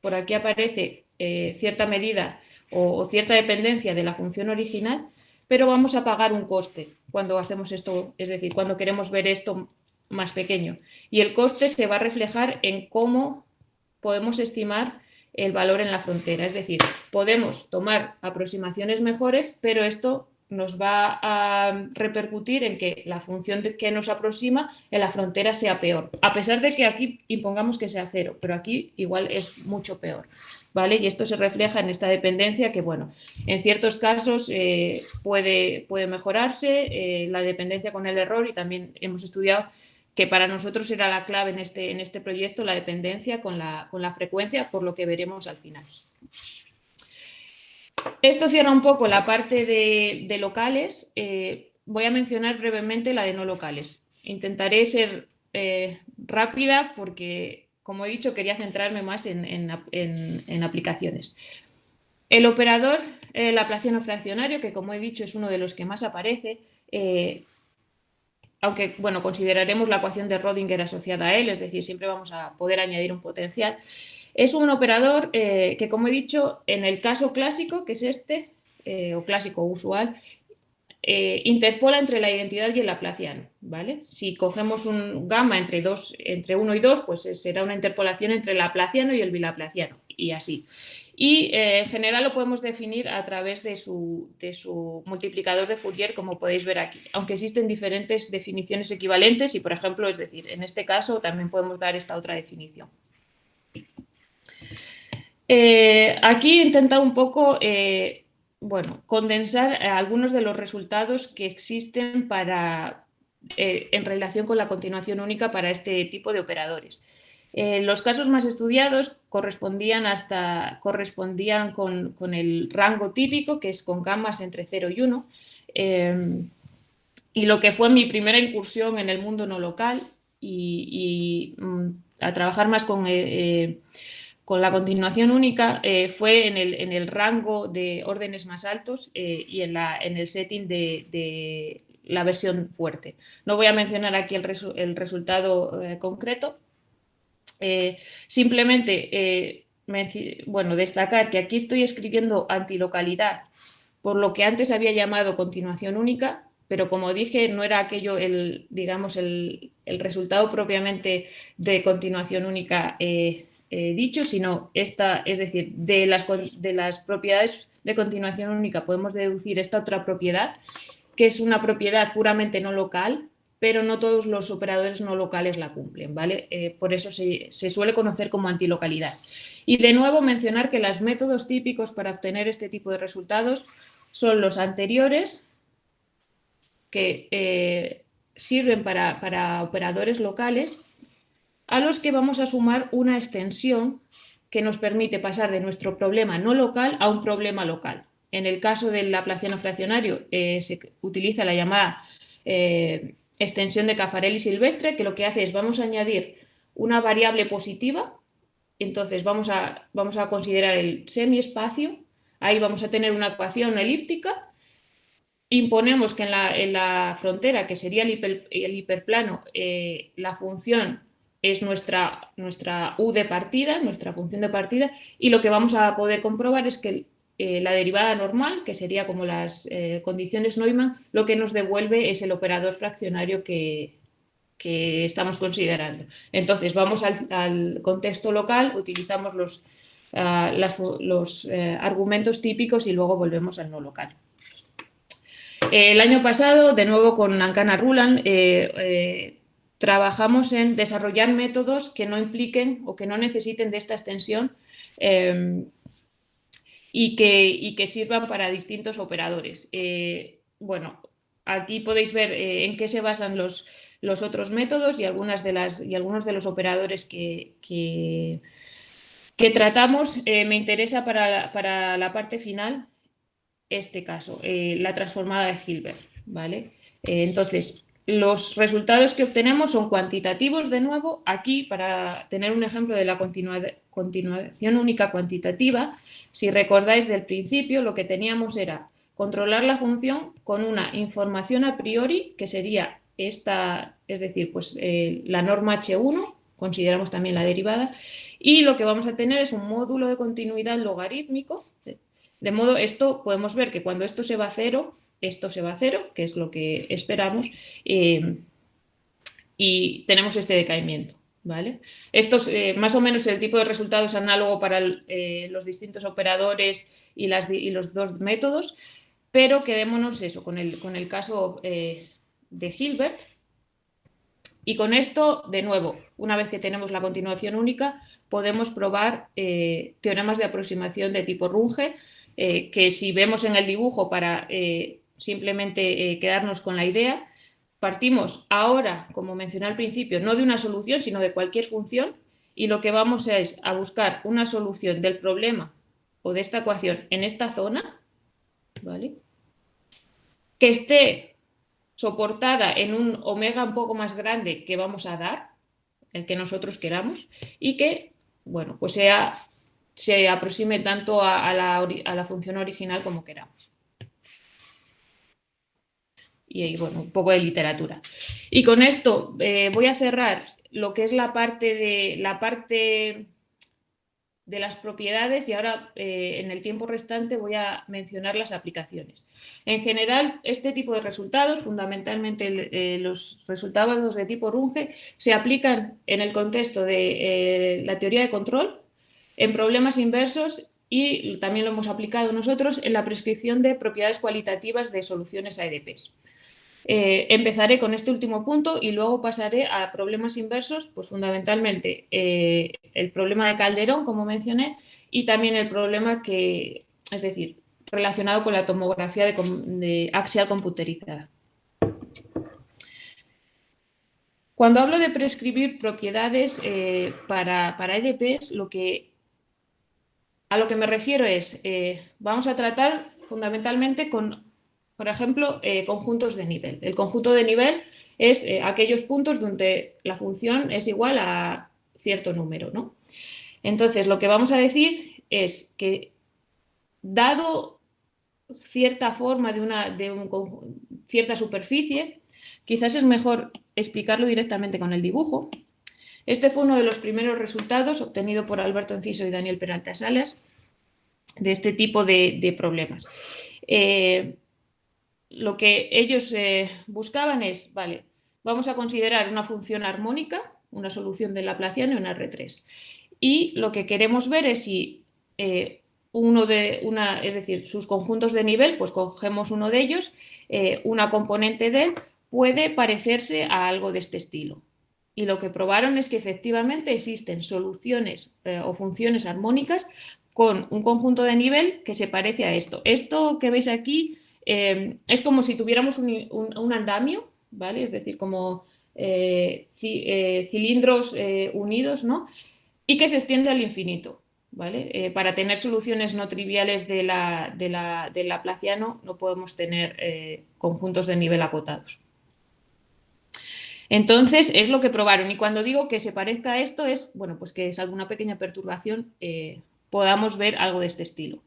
Speaker 2: Por aquí aparece eh, cierta medida o, cierta dependencia de la función original, pero vamos a pagar un coste cuando hacemos esto, es decir, cuando queremos ver esto más pequeño. Y el coste se va a reflejar en cómo podemos estimar el valor en la frontera. Es decir, podemos tomar aproximaciones mejores, pero esto nos va a repercutir en que la función que nos aproxima en la frontera sea peor, a pesar de que aquí impongamos que sea cero, pero aquí igual es mucho peor. ¿Vale? Y esto se refleja en esta dependencia que, bueno, en ciertos casos eh, puede, puede mejorarse eh, la dependencia con el error y también hemos estudiado que para nosotros era la clave en este, en este proyecto la dependencia con la, con la frecuencia, por lo que veremos al final. Esto cierra un poco la parte de, locales. Eh, voy a mencionar brevemente la de no locales. Intentaré ser eh, rápida porque, como he dicho, quería centrarme más en, aplicaciones. El operador el laplaciano fraccionario, que como he dicho es uno de los que más aparece, eh, aunque bueno, consideraremos la ecuación de Rodinger asociada a él, es decir, siempre vamos a poder añadir un potencial. Es un operador eh, que, como he dicho, en el caso clásico, que es este, eh, o clásico usual, eh, interpola entre la identidad y el laplaciano. ¿vale? Si cogemos un gamma entre, dos, entre 1 y 2, pues será una interpolación entre el laplaciano y el bilaplaciano, y así. Y en general lo podemos definir a través de su, de su, multiplicador de Fourier, como podéis ver aquí, aunque existen diferentes definiciones equivalentes y, por ejemplo, es decir, en este caso también podemos dar esta otra definición. Eh, aquí he intentado un poco eh, bueno, condensar eh, algunos de los resultados que existen para, en relación con la continuación única para este tipo de operadores. los casos más estudiados correspondían, hasta, correspondían con, el rango típico, que es con gamas entre 0 y 1, y lo que fue mi primera incursión en el mundo no local y, mm, a trabajar más con con la continuación única eh, fue en el, rango de órdenes más altos eh, y en, el setting de, la versión fuerte. No voy a mencionar aquí el, resultado eh, concreto, simplemente bueno, destacar que aquí estoy escribiendo antilocalidad, por lo que antes había llamado continuación única, pero como dije, no era aquello el, digamos, el, resultado propiamente de continuación única dicho, sino esta, es decir, de las, de las propiedades de continuación única podemos deducir esta otra propiedad, que es una propiedad puramente no local, pero no todos los operadores no locales la cumplen, ¿vale? Eh, por eso se, se, suele conocer como antilocalidad. Y de nuevo mencionar que los métodos típicos para obtener este tipo de resultados son los anteriores, que eh, sirven para, para operadores locales a los que vamos a sumar una extensión que nos permite pasar de nuestro problema no local a un problema local. En el caso del laplaciano fraccionario eh, se utiliza la llamada eh, extensión de Caffarelli silvestre, que lo que hace es vamos a añadir una variable positiva, entonces vamos a, vamos a considerar el semiespacio, ahí vamos a tener una ecuación elíptica, imponemos que en la, frontera, que sería el, hiperplano, eh, la función es nuestra, nuestra u de partida, nuestra función de partida, y lo que vamos a poder comprobar es que eh, la derivada normal, que sería como las eh, condiciones Neumann, lo que nos devuelve es el operador fraccionario que, estamos considerando. Entonces, vamos al, contexto local, utilizamos los, ah, los eh, argumentos típicos y luego volvemos al no local. El año pasado, de nuevo con Ancana Ruland, trabajamos en desarrollar métodos que no impliquen o que no necesiten de esta extensión y que, que sirvan para distintos operadores. Eh, bueno, aquí podéis ver eh, en qué se basan los, otros métodos y, algunas de las, y algunos de los operadores que, que, tratamos. Eh, me interesa para, la parte final este caso, la transformada de Hilbert. ¿vale? entonces, los resultados que obtenemos son cuantitativos de nuevo. Aquí, para tener un ejemplo de la continuación única cuantitativa, si recordáis del principio, lo que teníamos era controlar la función con una información a priori, que sería esta, es decir, pues eh, la norma H1, consideramos también la derivada, y lo que vamos a tener es un módulo de continuidad logarítmico, de modo, esto podemos ver que cuando esto se va a cero, esto se va a cero, que es lo que esperamos, eh, y tenemos este decaimiento. ¿vale? Esto es eh, más o menos el tipo de resultado es análogo para eh, los distintos operadores y, los dos métodos, pero quedémonos eso, con el, con el caso de Hilbert. Y con esto, de nuevo, una vez que tenemos la continuación única, podemos probar teoremas de aproximación de tipo Runge, que si vemos en el dibujo para simplemente eh, quedarnos con la idea. Partimos ahora, como mencioné al principio, no de una solución, sino de cualquier función, y lo que vamos es a buscar una solución del problema o de esta ecuación en esta zona, ¿vale? que esté soportada en un omega un poco más grande que vamos a dar, el que nosotros queramos, y que, bueno, pues sea, se aproxime tanto a la función original como queramos y bueno, un poco de literatura. Y con esto eh, voy a cerrar lo que es la parte de, la parte de las propiedades y ahora eh, en el tiempo restante voy a mencionar las aplicaciones. En general, este tipo de resultados, fundamentalmente eh, los resultados de tipo Runge, se aplican en el contexto de la teoría de control, en problemas inversos y también lo hemos aplicado nosotros en la prescripción de propiedades cualitativas de soluciones a EDPs. Eh, empezaré con este último punto y luego pasaré a problemas inversos, pues fundamentalmente eh, el problema de Calderón, como mencioné, y también el problema que, es decir, relacionado con la tomografía de, axial computerizada. Cuando hablo de prescribir propiedades eh, para, para, EDPs, lo que, a lo que me refiero es, vamos a tratar fundamentalmente con por ejemplo, eh, conjuntos de nivel. El conjunto de nivel es eh, aquellos puntos donde la función es igual a cierto número. ¿no? Entonces, lo que vamos a decir es que dado cierta forma de, una, cierta superficie, quizás es mejor explicarlo directamente con el dibujo. Este fue uno de los primeros resultados obtenido por Alberto Enciso y Daniel Peralta Salas de este tipo de, problemas. Eh, lo que ellos eh, buscaban es, vale, vamos a considerar una función armónica, una solución de Laplaciano en R3. Y lo que queremos ver es si eh, uno de una, es decir, sus conjuntos de nivel, pues cogemos uno de ellos, eh, una componente de él puede parecerse a algo de este estilo. Y lo que probaron es que efectivamente existen soluciones o funciones armónicas con un conjunto de nivel que se parece a esto. Esto que veis aquí Em, es como si tuviéramos un, andamio, ¿vale? Es decir, como eh, eh, cilindros eh, unidos, ¿no? Y que se extiende al infinito, ¿vale? para tener soluciones no triviales de la, de la, del Laplaciano no podemos tener conjuntos de nivel acotados. Entonces, es lo que probaron. Y cuando digo que se parezca a esto, es, bueno, pues que es alguna pequeña perturbación, podamos ver algo de este estilo.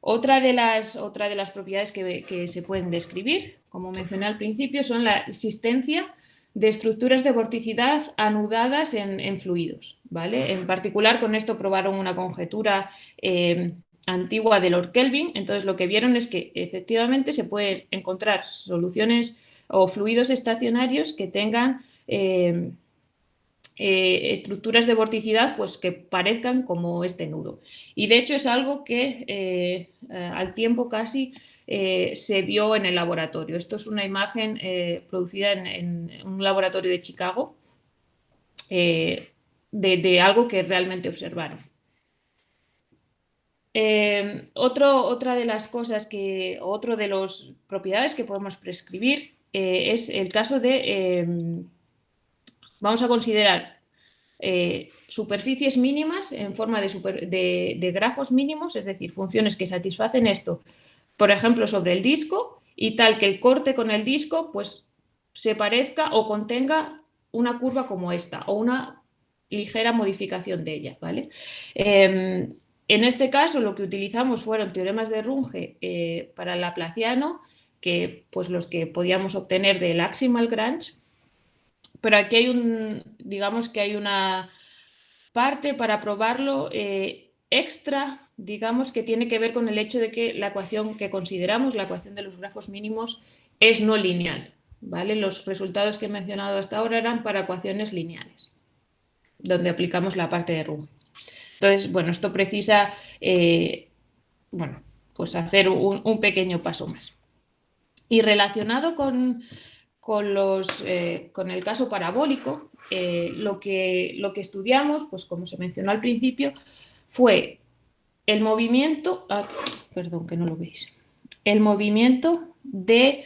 Speaker 2: Otra de las, de las propiedades que, se pueden describir, como mencioné al principio, son la existencia de estructuras de vorticidad anudadas en, fluidos. ¿vale? En particular, con esto probaron una conjetura eh, antigua de Lord Kelvin. Entonces, lo que vieron es que efectivamente se pueden encontrar soluciones o fluidos estacionarios que tengan eh, eh, estructuras de vorticidad pues, que parezcan como este nudo. Y de hecho es algo que eh, eh, al tiempo casi se vio en el laboratorio. Esto es una imagen producida en, un laboratorio de Chicago de, algo que realmente observaron. Otro, otra de las cosas que, otro de las propiedades que podemos prescribir es el caso de vamos a considerar eh, superficies mínimas en forma de, grafos mínimos, es decir, funciones que satisfacen esto, por ejemplo, sobre el disco y tal que el corte con el disco pues, se parezca o contenga una curva como esta o una ligera modificación de ella. ¿vale? Em, en este caso lo que utilizamos fueron teoremas de Runge eh, para Laplaciano, que pues los que podíamos obtener del Aximal Grange, pero aquí hay un, digamos que hay una parte para probarlo eh, extra, digamos que tiene que ver con el hecho de que la ecuación que consideramos, la ecuación de los grafos mínimos, es no lineal. ¿vale? Los resultados que he mencionado hasta ahora eran para ecuaciones lineales, donde aplicamos la parte de Runge. Entonces, bueno, esto precisa, eh, bueno, pues hacer un pequeño paso más. Y relacionado con, con, los, eh, con el caso parabólico, eh, lo, que, lo que estudiamos, pues como se mencionó al principio, fue el movimiento, ah, perdón que no lo veis, el movimiento de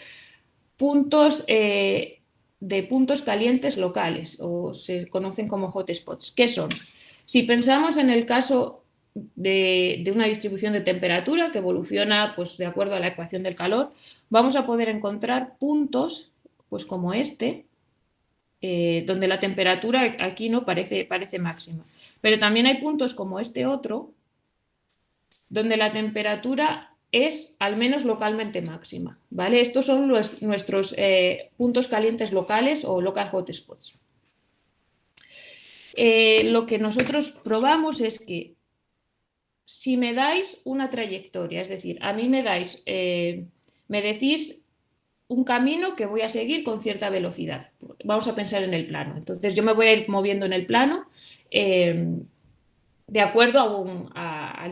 Speaker 2: puntos, eh, de puntos calientes locales, o se conocen como hotspots. ¿Qué son? Si pensamos en el caso de, de, una distribución de temperatura que evoluciona pues, de acuerdo a la ecuación del calor, vamos a poder encontrar puntos pues como este, eh, donde la temperatura aquí no parece, parece máxima. Pero también hay puntos como este otro, donde la temperatura es al menos localmente máxima. ¿vale? Estos son nuestros eh, puntos calientes locales o local hotspots. Eh, lo que nosotros probamos es que si me dais una trayectoria, es decir, a mí me dais, me decís un camino que voy a seguir con cierta velocidad. Vamos a pensar en el plano. Entonces yo me voy a ir moviendo en el plano eh, de acuerdo a,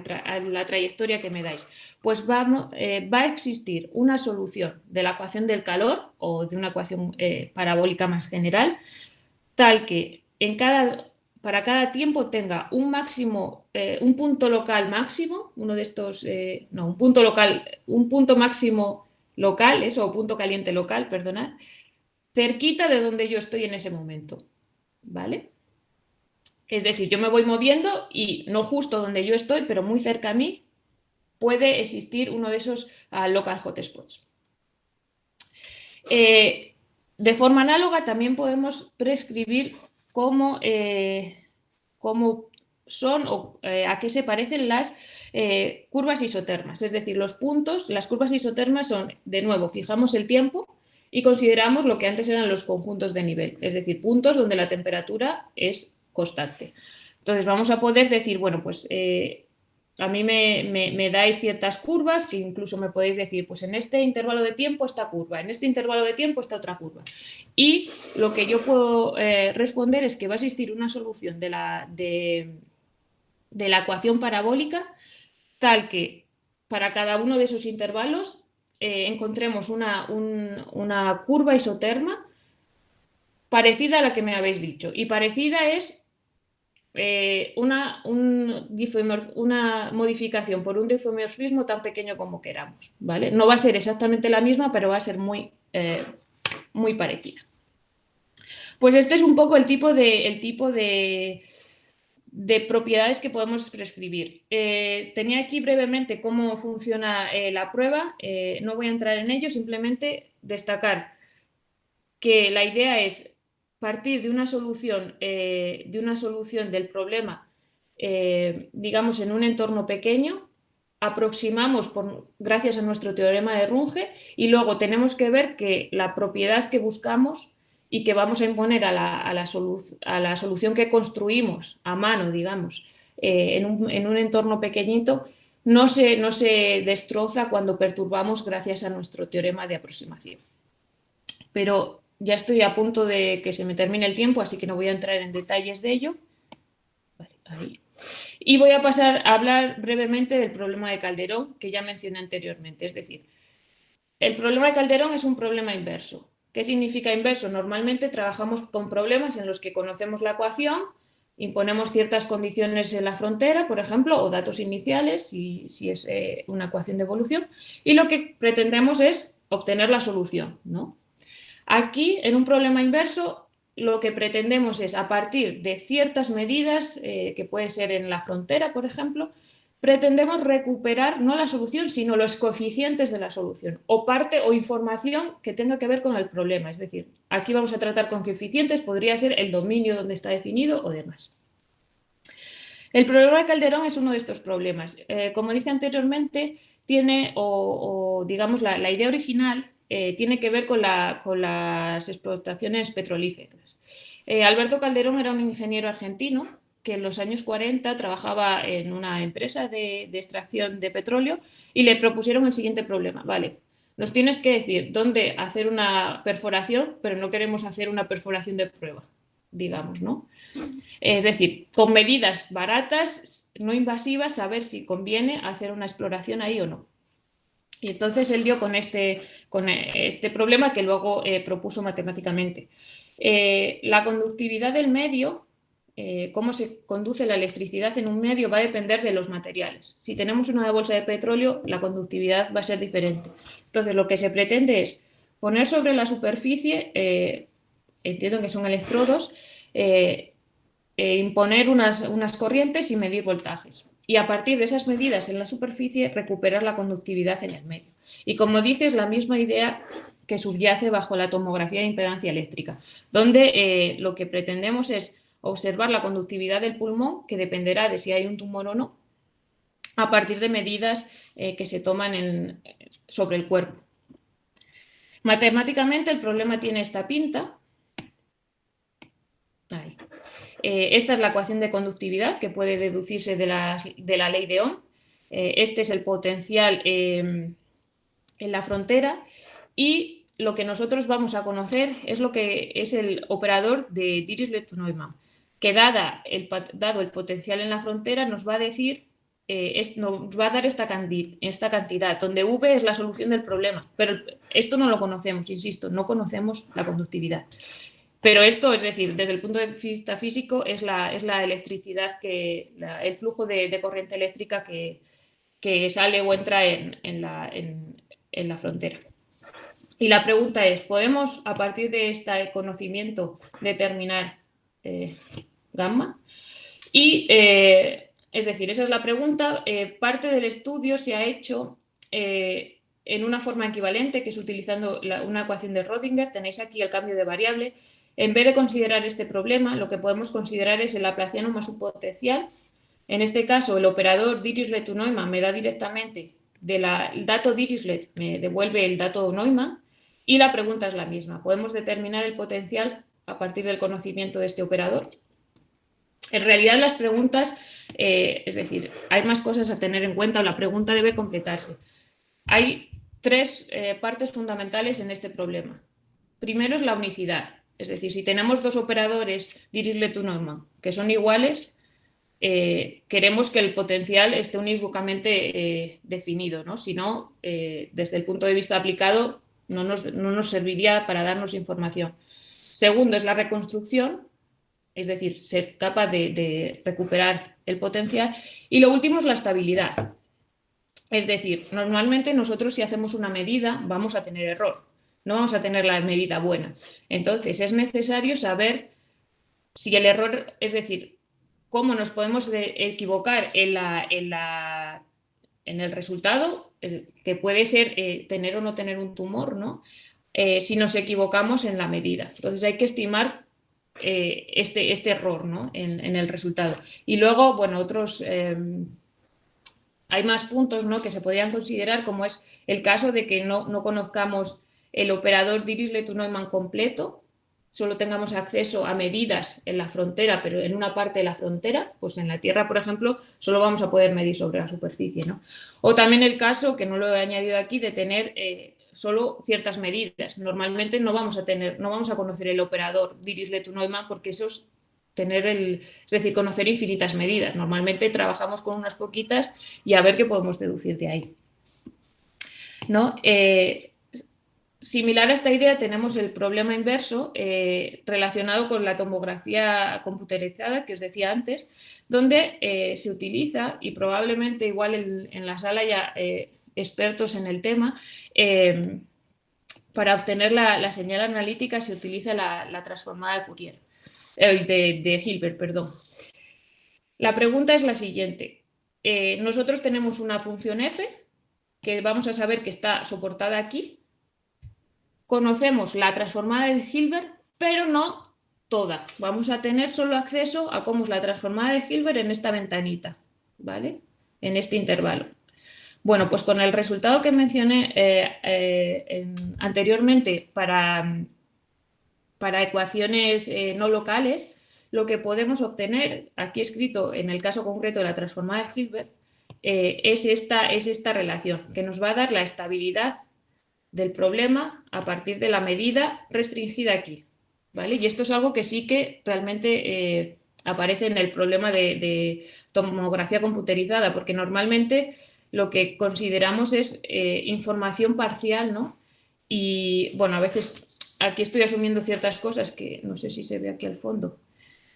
Speaker 2: la trayectoria que me dais. Pues eh, va a existir una solución de la ecuación del calor o de una ecuación eh, parabólica más general, tal que en cada, para cada tiempo tenga un máximo, un punto local máximo, uno de estos, no, un punto local, un punto máximo locales o punto caliente local, perdonad, cerquita de donde yo estoy en ese momento, ¿vale? Es decir, yo me voy moviendo y no justo donde yo estoy, pero muy cerca a mí, puede existir uno de esos uh, local hotspots. Eh, de forma análoga también podemos prescribir cómo, eh, cómo son o eh, a qué se parecen las eh, curvas isotermas, es decir, los puntos, las curvas isotermas son, de nuevo, fijamos el tiempo y consideramos lo que antes eran los conjuntos de nivel, es decir, puntos donde la temperatura es constante. Entonces vamos a poder decir, bueno, pues eh, a mí me, dais ciertas curvas que incluso me podéis decir, pues en este intervalo de tiempo esta curva, en este intervalo de tiempo esta otra curva. Y lo que yo puedo responder es que va a existir una solución de la, de, de la ecuación parabólica tal que para cada uno de esos intervalos eh, encontremos una, curva isoterma parecida a la que me habéis dicho. Y parecida es eh, una, una, modificación por un difomorfismo tan pequeño como queramos. ¿vale? No va a ser exactamente la misma, pero va a ser muy, eh, muy parecida. Pues este es un poco el tipo de, el tipo de, de propiedades que podemos prescribir. Eh, tenía aquí brevemente cómo funciona eh, la prueba, eh, no voy a entrar en ello, simplemente destacar que la idea es partir de una solución, de una solución del problema, digamos, en un entorno pequeño, aproximamos por, gracias a nuestro teorema de Runge y luego tenemos que ver que la propiedad que buscamos y que vamos a imponer a la, a la, solución que construimos a mano, digamos, eh, en, un, entorno pequeñito, no se, no se destroza cuando perturbamos gracias a nuestro teorema de aproximación. Pero ya estoy a punto de que se me termine el tiempo, así que no voy a entrar en detalles de ello. Y voy a pasar a hablar brevemente del problema de Calderón, que ya mencioné anteriormente. Es decir, el problema de Calderón es un problema inverso. ¿Qué significa inverso? Normalmente trabajamos con problemas en los que conocemos la ecuación, imponemos ciertas condiciones en la frontera, por ejemplo, o datos iniciales, si, es eh, una ecuación de evolución, y lo que pretendemos es obtener la solución. ¿no? Aquí, en un problema inverso, lo que pretendemos es, a partir de ciertas medidas, eh, que puede ser en la frontera, por ejemplo, pretendemos recuperar no la solución, sino los coeficientes de la solución, o parte o información que tenga que ver con el problema. Es decir, aquí vamos a tratar con coeficientes, podría ser el dominio donde está definido o demás. El problema de Calderón es uno de estos problemas. Eh, como dije anteriormente, tiene, o, digamos, la, idea original eh, tiene que ver con, las explotaciones petrolíferas. Eh, Alberto Calderón era un ingeniero argentino que en los años 40 trabajaba en una empresa de, extracción de petróleo y le propusieron el siguiente problema. Vale, nos tienes que decir dónde hacer una perforación, pero no queremos hacer una perforación de prueba, digamos, ¿no? Es decir, con medidas baratas, no invasivas, saber si conviene hacer una exploración ahí o no. Y entonces él dio con este, con este problema que luego eh, propuso matemáticamente. Eh, la conductividad del medio eh, cómo se conduce la electricidad en un medio va a depender de los materiales. Si tenemos una bolsa de petróleo, la conductividad va a ser diferente. Entonces, lo que se pretende es poner sobre la superficie, eh, entiendo que son electrodos, eh, e imponer unas, unas corrientes y medir voltajes. Y a partir de esas medidas en la superficie, recuperar la conductividad en el medio. Y como dije, es la misma idea que subyace bajo la tomografía de impedancia eléctrica, donde lo que pretendemos es observar la conductividad del pulmón, que dependerá de si hay un tumor o no, a partir de medidas eh, que se toman sobre el cuerpo. Matemáticamente el problema tiene esta pinta. Eh, esta es la ecuación de conductividad que puede deducirse de la, ley de Ohm. Eh, este es el potencial em, en la frontera y lo que nosotros vamos a conocer es lo que es el operador de Dirichlet-Neumann que dada el, dado el potencial en la frontera nos va a decir, eh, nos va a dar esta, cantidad, donde V es la solución del problema. Pero esto no lo conocemos, insisto, no conocemos la conductividad. Pero esto, es decir, desde el punto de vista físico, es la, es la electricidad, que, el flujo de, corriente eléctrica que, sale o entra en, la, en, la, frontera. Y la pregunta es, ¿podemos a partir de este conocimiento determinar eh, gamma. Y, eh, es decir, esa es la pregunta. Eh, parte del estudio se ha hecho eh, en una forma equivalente, que es utilizando una ecuación de Rodinger. Tenéis aquí el cambio de variable. En vez de considerar este problema, lo que podemos considerar es el laplaciano más un potencial. En este caso, el operador Dirichlet-Neumann me da directamente del dato Dirichlet, me devuelve el dato Neumann, y la pregunta es la misma. Podemos determinar el potencial a partir del conocimiento de este operador. En realidad las preguntas, eh, es decir, hay más cosas a tener en cuenta o la pregunta debe completarse. Hay tres eh, partes fundamentales en este problema. Primero es la unicidad, es decir, si tenemos dos operadores Dirichlet-Neumann que son iguales, eh, queremos que el potencial esté unívocamente definido, ¿no? si no, desde el punto de vista aplicado, no nos serviría para darnos información. Segundo es la reconstrucción, es decir, ser capaz de, recuperar el potencial. Y lo último es la estabilidad. Es decir, normalmente nosotros si hacemos una medida vamos a tener error. no vamos a tener la medida buena. Entonces es necesario saber si el error, es decir, cómo nos podemos equivocar en, la, en, la, en el resultado, que puede ser eh, tener o no tener un tumor, ¿no? Eh, si nos equivocamos en la medida. Entonces hay que estimar eh, este, este, error ¿no? en, el resultado. Y luego, bueno, otros... hay más puntos ¿no? que se podrían considerar, como es el caso de que no, no conozcamos el operador Dirichlet-Neumann completo, solo tengamos acceso a medidas en la frontera, pero en una parte de la frontera, pues en la Tierra, por ejemplo, solo vamos a poder medir sobre la superficie. ¿no? O también el caso, que no lo he añadido aquí, de tener eh, solo ciertas medidas. Normalmente no vamos a tener, no vamos a conocer el operador Dirichlet-Neumann porque eso es tener el, es decir, conocer infinitas medidas. Normalmente trabajamos con unas poquitas y a ver qué podemos deducir de ahí. ¿No? Eh, Similar a esta idea tenemos el problema inverso eh, relacionado con la tomografía computerizada que os decía antes, donde eh, se utiliza, y probablemente igual en, la sala ya expertos en el tema, para obtener la, señal analítica se utiliza la, transformada de Fourier, de, de, Hilbert. Perdón. La pregunta es la siguiente. nosotros tenemos una función f que vamos a saber que está soportada aquí, conocemos la transformada de Hilbert, pero no toda. Vamos a tener solo acceso a cómo es la transformada de Hilbert en esta ventanita, ¿vale? En este intervalo. Bueno, pues con el resultado que mencioné eh, eh, anteriormente para, para ecuaciones eh, no locales, lo que podemos obtener, aquí escrito en el caso concreto de la transformada de Hilbert, es, esta, es esta relación, que nos va a dar la estabilidad del problema a partir de la medida restringida aquí. ¿vale? Y esto es algo que sí que realmente aparece en el problema de, tomografía computerizada, porque normalmente lo que consideramos es eh, información parcial, ¿no? Y bueno, a veces aquí estoy asumiendo ciertas cosas que no sé si se ve aquí al fondo.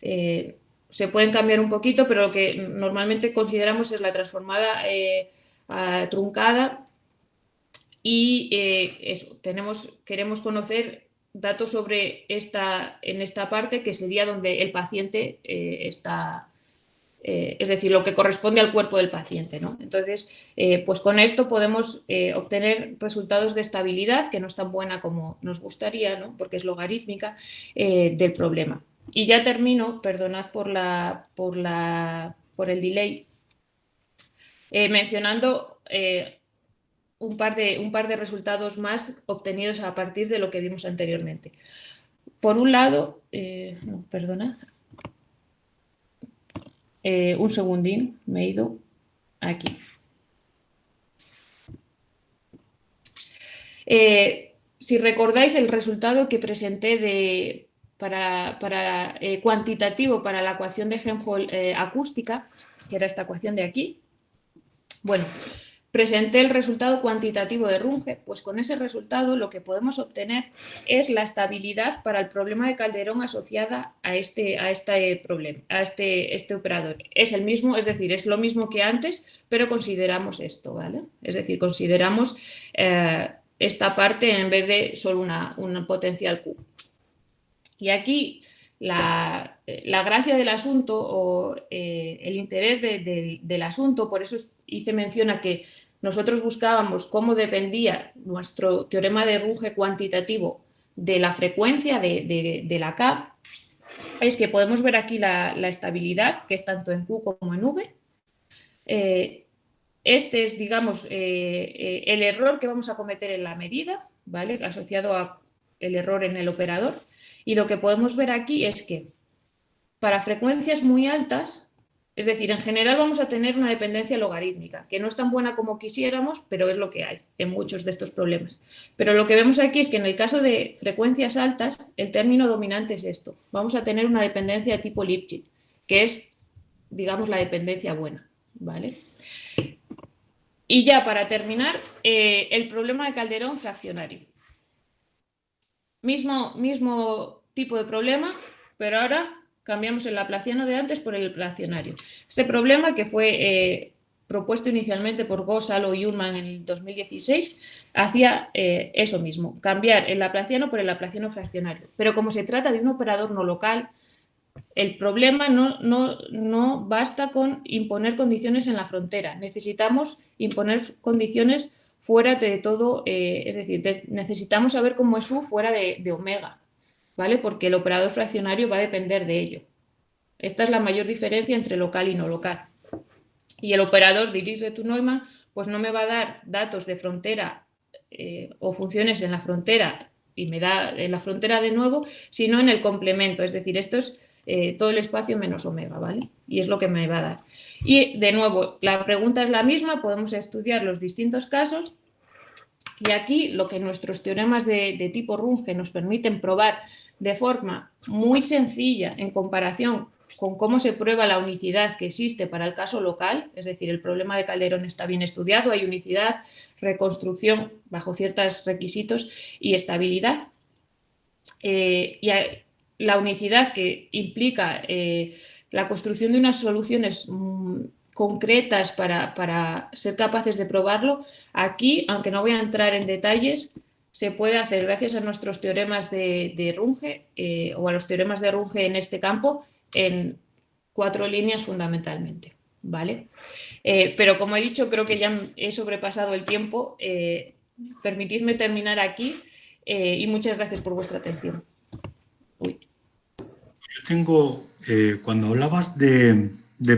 Speaker 2: Eh, se pueden cambiar un poquito, pero lo que normalmente consideramos es la transformada truncada y eh, tenemos, queremos conocer datos sobre esta, en esta parte que sería donde el paciente eh, está, eh, es decir, lo que corresponde al cuerpo del paciente. ¿no? Entonces, pues con esto podemos obtener resultados de estabilidad que no es tan buena como nos gustaría, ¿no? porque es logarítmica, del problema. Y ya termino, perdonad por, la, por, la, por el delay, mencionando un par, de, un par de resultados más obtenidos a partir de lo que vimos anteriormente. Por un lado, eh, perdonad, eh, un segundín, me he ido aquí. Eh, si recordáis el resultado que presenté de, para, cuantitativo para la ecuación de Helmholtz acústica, que era esta ecuación de aquí, bueno, Presenté el resultado cuantitativo de Runge, pues con ese resultado lo que podemos obtener es la estabilidad para el problema de Calderón asociada a este, a este problema, a este, este operador. Es el mismo, es decir, es lo mismo que antes, pero consideramos esto, ¿vale? Es decir, consideramos eh, esta parte en vez de solo una, potencial Q. Y aquí la, gracia del asunto o eh, el interés del asunto, por eso hice mención a que nosotros buscábamos cómo dependía nuestro teorema de Runge cuantitativo de la frecuencia de, la K, es que podemos ver aquí la, estabilidad, que es tanto en Q como en V. Eh, este es, digamos, eh, eh, el error que vamos a cometer en la medida, ¿vale? asociado al error en el operador. Y lo que podemos ver aquí es que para frecuencias muy altas es decir, en general vamos a tener una dependencia logarítmica, que no es tan buena como quisiéramos, pero es lo que hay en muchos de estos problemas. Pero lo que vemos aquí es que en el caso de frecuencias altas, el término dominante es esto. Vamos a tener una dependencia de tipo Lipschitz, que es, digamos, la dependencia buena. ¿vale? Y ya para terminar, eh, el problema de Calderón fraccionario. Mismo, mismo tipo de problema, pero ahora cambiamos el laplaciano de antes por el laplacianario. Este problema que fue eh, propuesto inicialmente por Gosalo y Ullman en el 2016, hacía eh, eso mismo, cambiar el laplaciano por el laplaciano fraccionario. Pero como se trata de un operador no local, el problema no, no, basta con imponer condiciones en la frontera, necesitamos imponer condiciones fuera de todo, eh, es decir, necesitamos saber cómo es U fuera de omega, ¿vale? Porque el operador fraccionario va a depender de ello. Esta es la mayor diferencia entre local y no local. Y el operador de tu neumann pues no me va a dar datos de frontera eh, o funciones en la frontera y me da en la frontera de nuevo, sino en el complemento. Es decir, esto es eh, todo el espacio menos omega, ¿vale? Y es lo que me va a dar. Y de nuevo, la pregunta es la misma, podemos estudiar los distintos casos y aquí lo que nuestros teoremas de, tipo Runge nos permiten probar de forma muy sencilla en comparación con cómo se prueba la unicidad que existe para el caso local, es decir, el problema de Calderón está bien estudiado, hay unicidad, reconstrucción bajo ciertos requisitos y estabilidad. Eh, y la unicidad que implica eh, la construcción de unas soluciones mm, concretas para, ser capaces de probarlo, aquí, aunque no voy a entrar en detalles, se puede hacer gracias a nuestros teoremas de, Runge eh, o a los teoremas de Runge en este campo en cuatro líneas fundamentalmente. ¿vale? Eh, pero como he dicho, creo que ya he sobrepasado el tiempo. Eh, permitidme terminar aquí y muchas gracias por vuestra atención.
Speaker 1: Yo tengo, cuando hablabas de,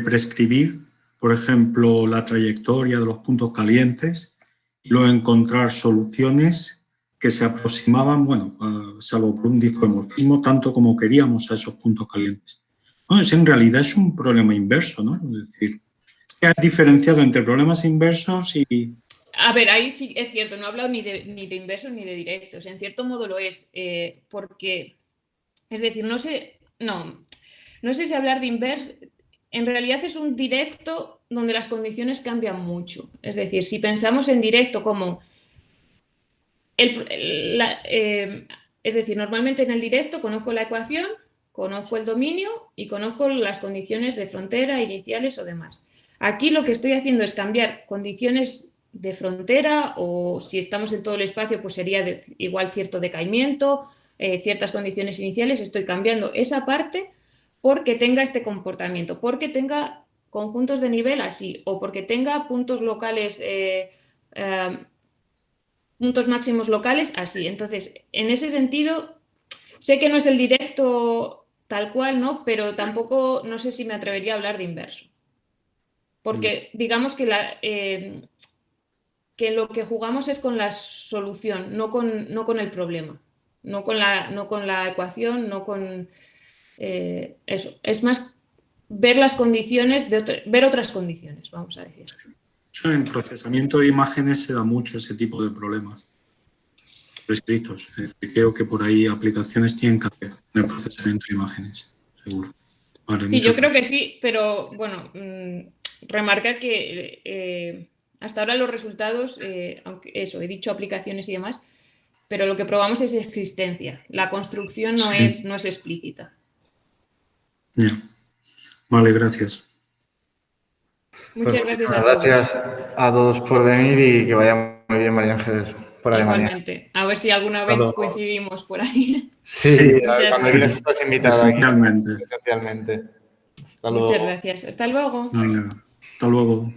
Speaker 1: prescribir, por ejemplo, la trayectoria de los puntos calientes y luego encontrar soluciones que se aproximaban, bueno, salvo por un difomorfismo, tanto como queríamos a esos puntos calientes. No, es, en realidad es un problema inverso, ¿no? Es decir, ¿qué has diferenciado entre problemas inversos y...?
Speaker 2: A ver, ahí sí es cierto, no he hablado ni de, ni de inversos ni de directos. En cierto modo lo es, eh, porque, es decir, no sé, no, no sé si hablar de inverso, en realidad es un directo donde las condiciones cambian mucho. Es decir, si pensamos en directo como... El, eh, es decir, normalmente en el directo conozco la ecuación, conozco el dominio y conozco las condiciones de frontera, iniciales o demás. Aquí lo que estoy haciendo es cambiar condiciones de frontera o si estamos en todo el espacio pues sería igual cierto decaimiento, eh, ciertas condiciones iniciales, estoy cambiando esa parte porque tenga este comportamiento, porque tenga conjuntos de nivel así o porque tenga puntos locales, eh, eh, puntos máximos locales así. Entonces, en ese sentido, sé que no es el directo tal cual, ¿no? Pero tampoco, no sé si me atrevería a hablar de inverso. Porque mm. digamos que, la, eh, que lo que jugamos es con la solución, no con, no con el problema, no con la, no con la ecuación, no con eh, eso. Es más ver las condiciones, de ver otras condiciones, vamos a decir.
Speaker 1: En procesamiento de imágenes se da mucho ese tipo de problemas prescritos. creo que por ahí aplicaciones tienen que haber en el procesamiento de imágenes, seguro.
Speaker 2: sí, yo creo que sí, pero bueno, mm, remarcar que eh, hasta ahora los resultados, eh, aunque eso, he dicho aplicaciones y demás, pero lo que probamos es existencia. La construcción no, es, no es explícita.
Speaker 1: Vale, gracias.
Speaker 2: Muchas pues gracias
Speaker 3: a todos. Gracias a todos por venir y que vaya muy bien, María Ángeles por
Speaker 2: Igualmente. A ver si alguna vez coincidimos por ahí.
Speaker 3: Sí, cuando vienes estás invitado
Speaker 1: Esencialmente.
Speaker 3: Esencialmente.
Speaker 2: Muchas gracias. Hasta luego.
Speaker 1: hasta luego.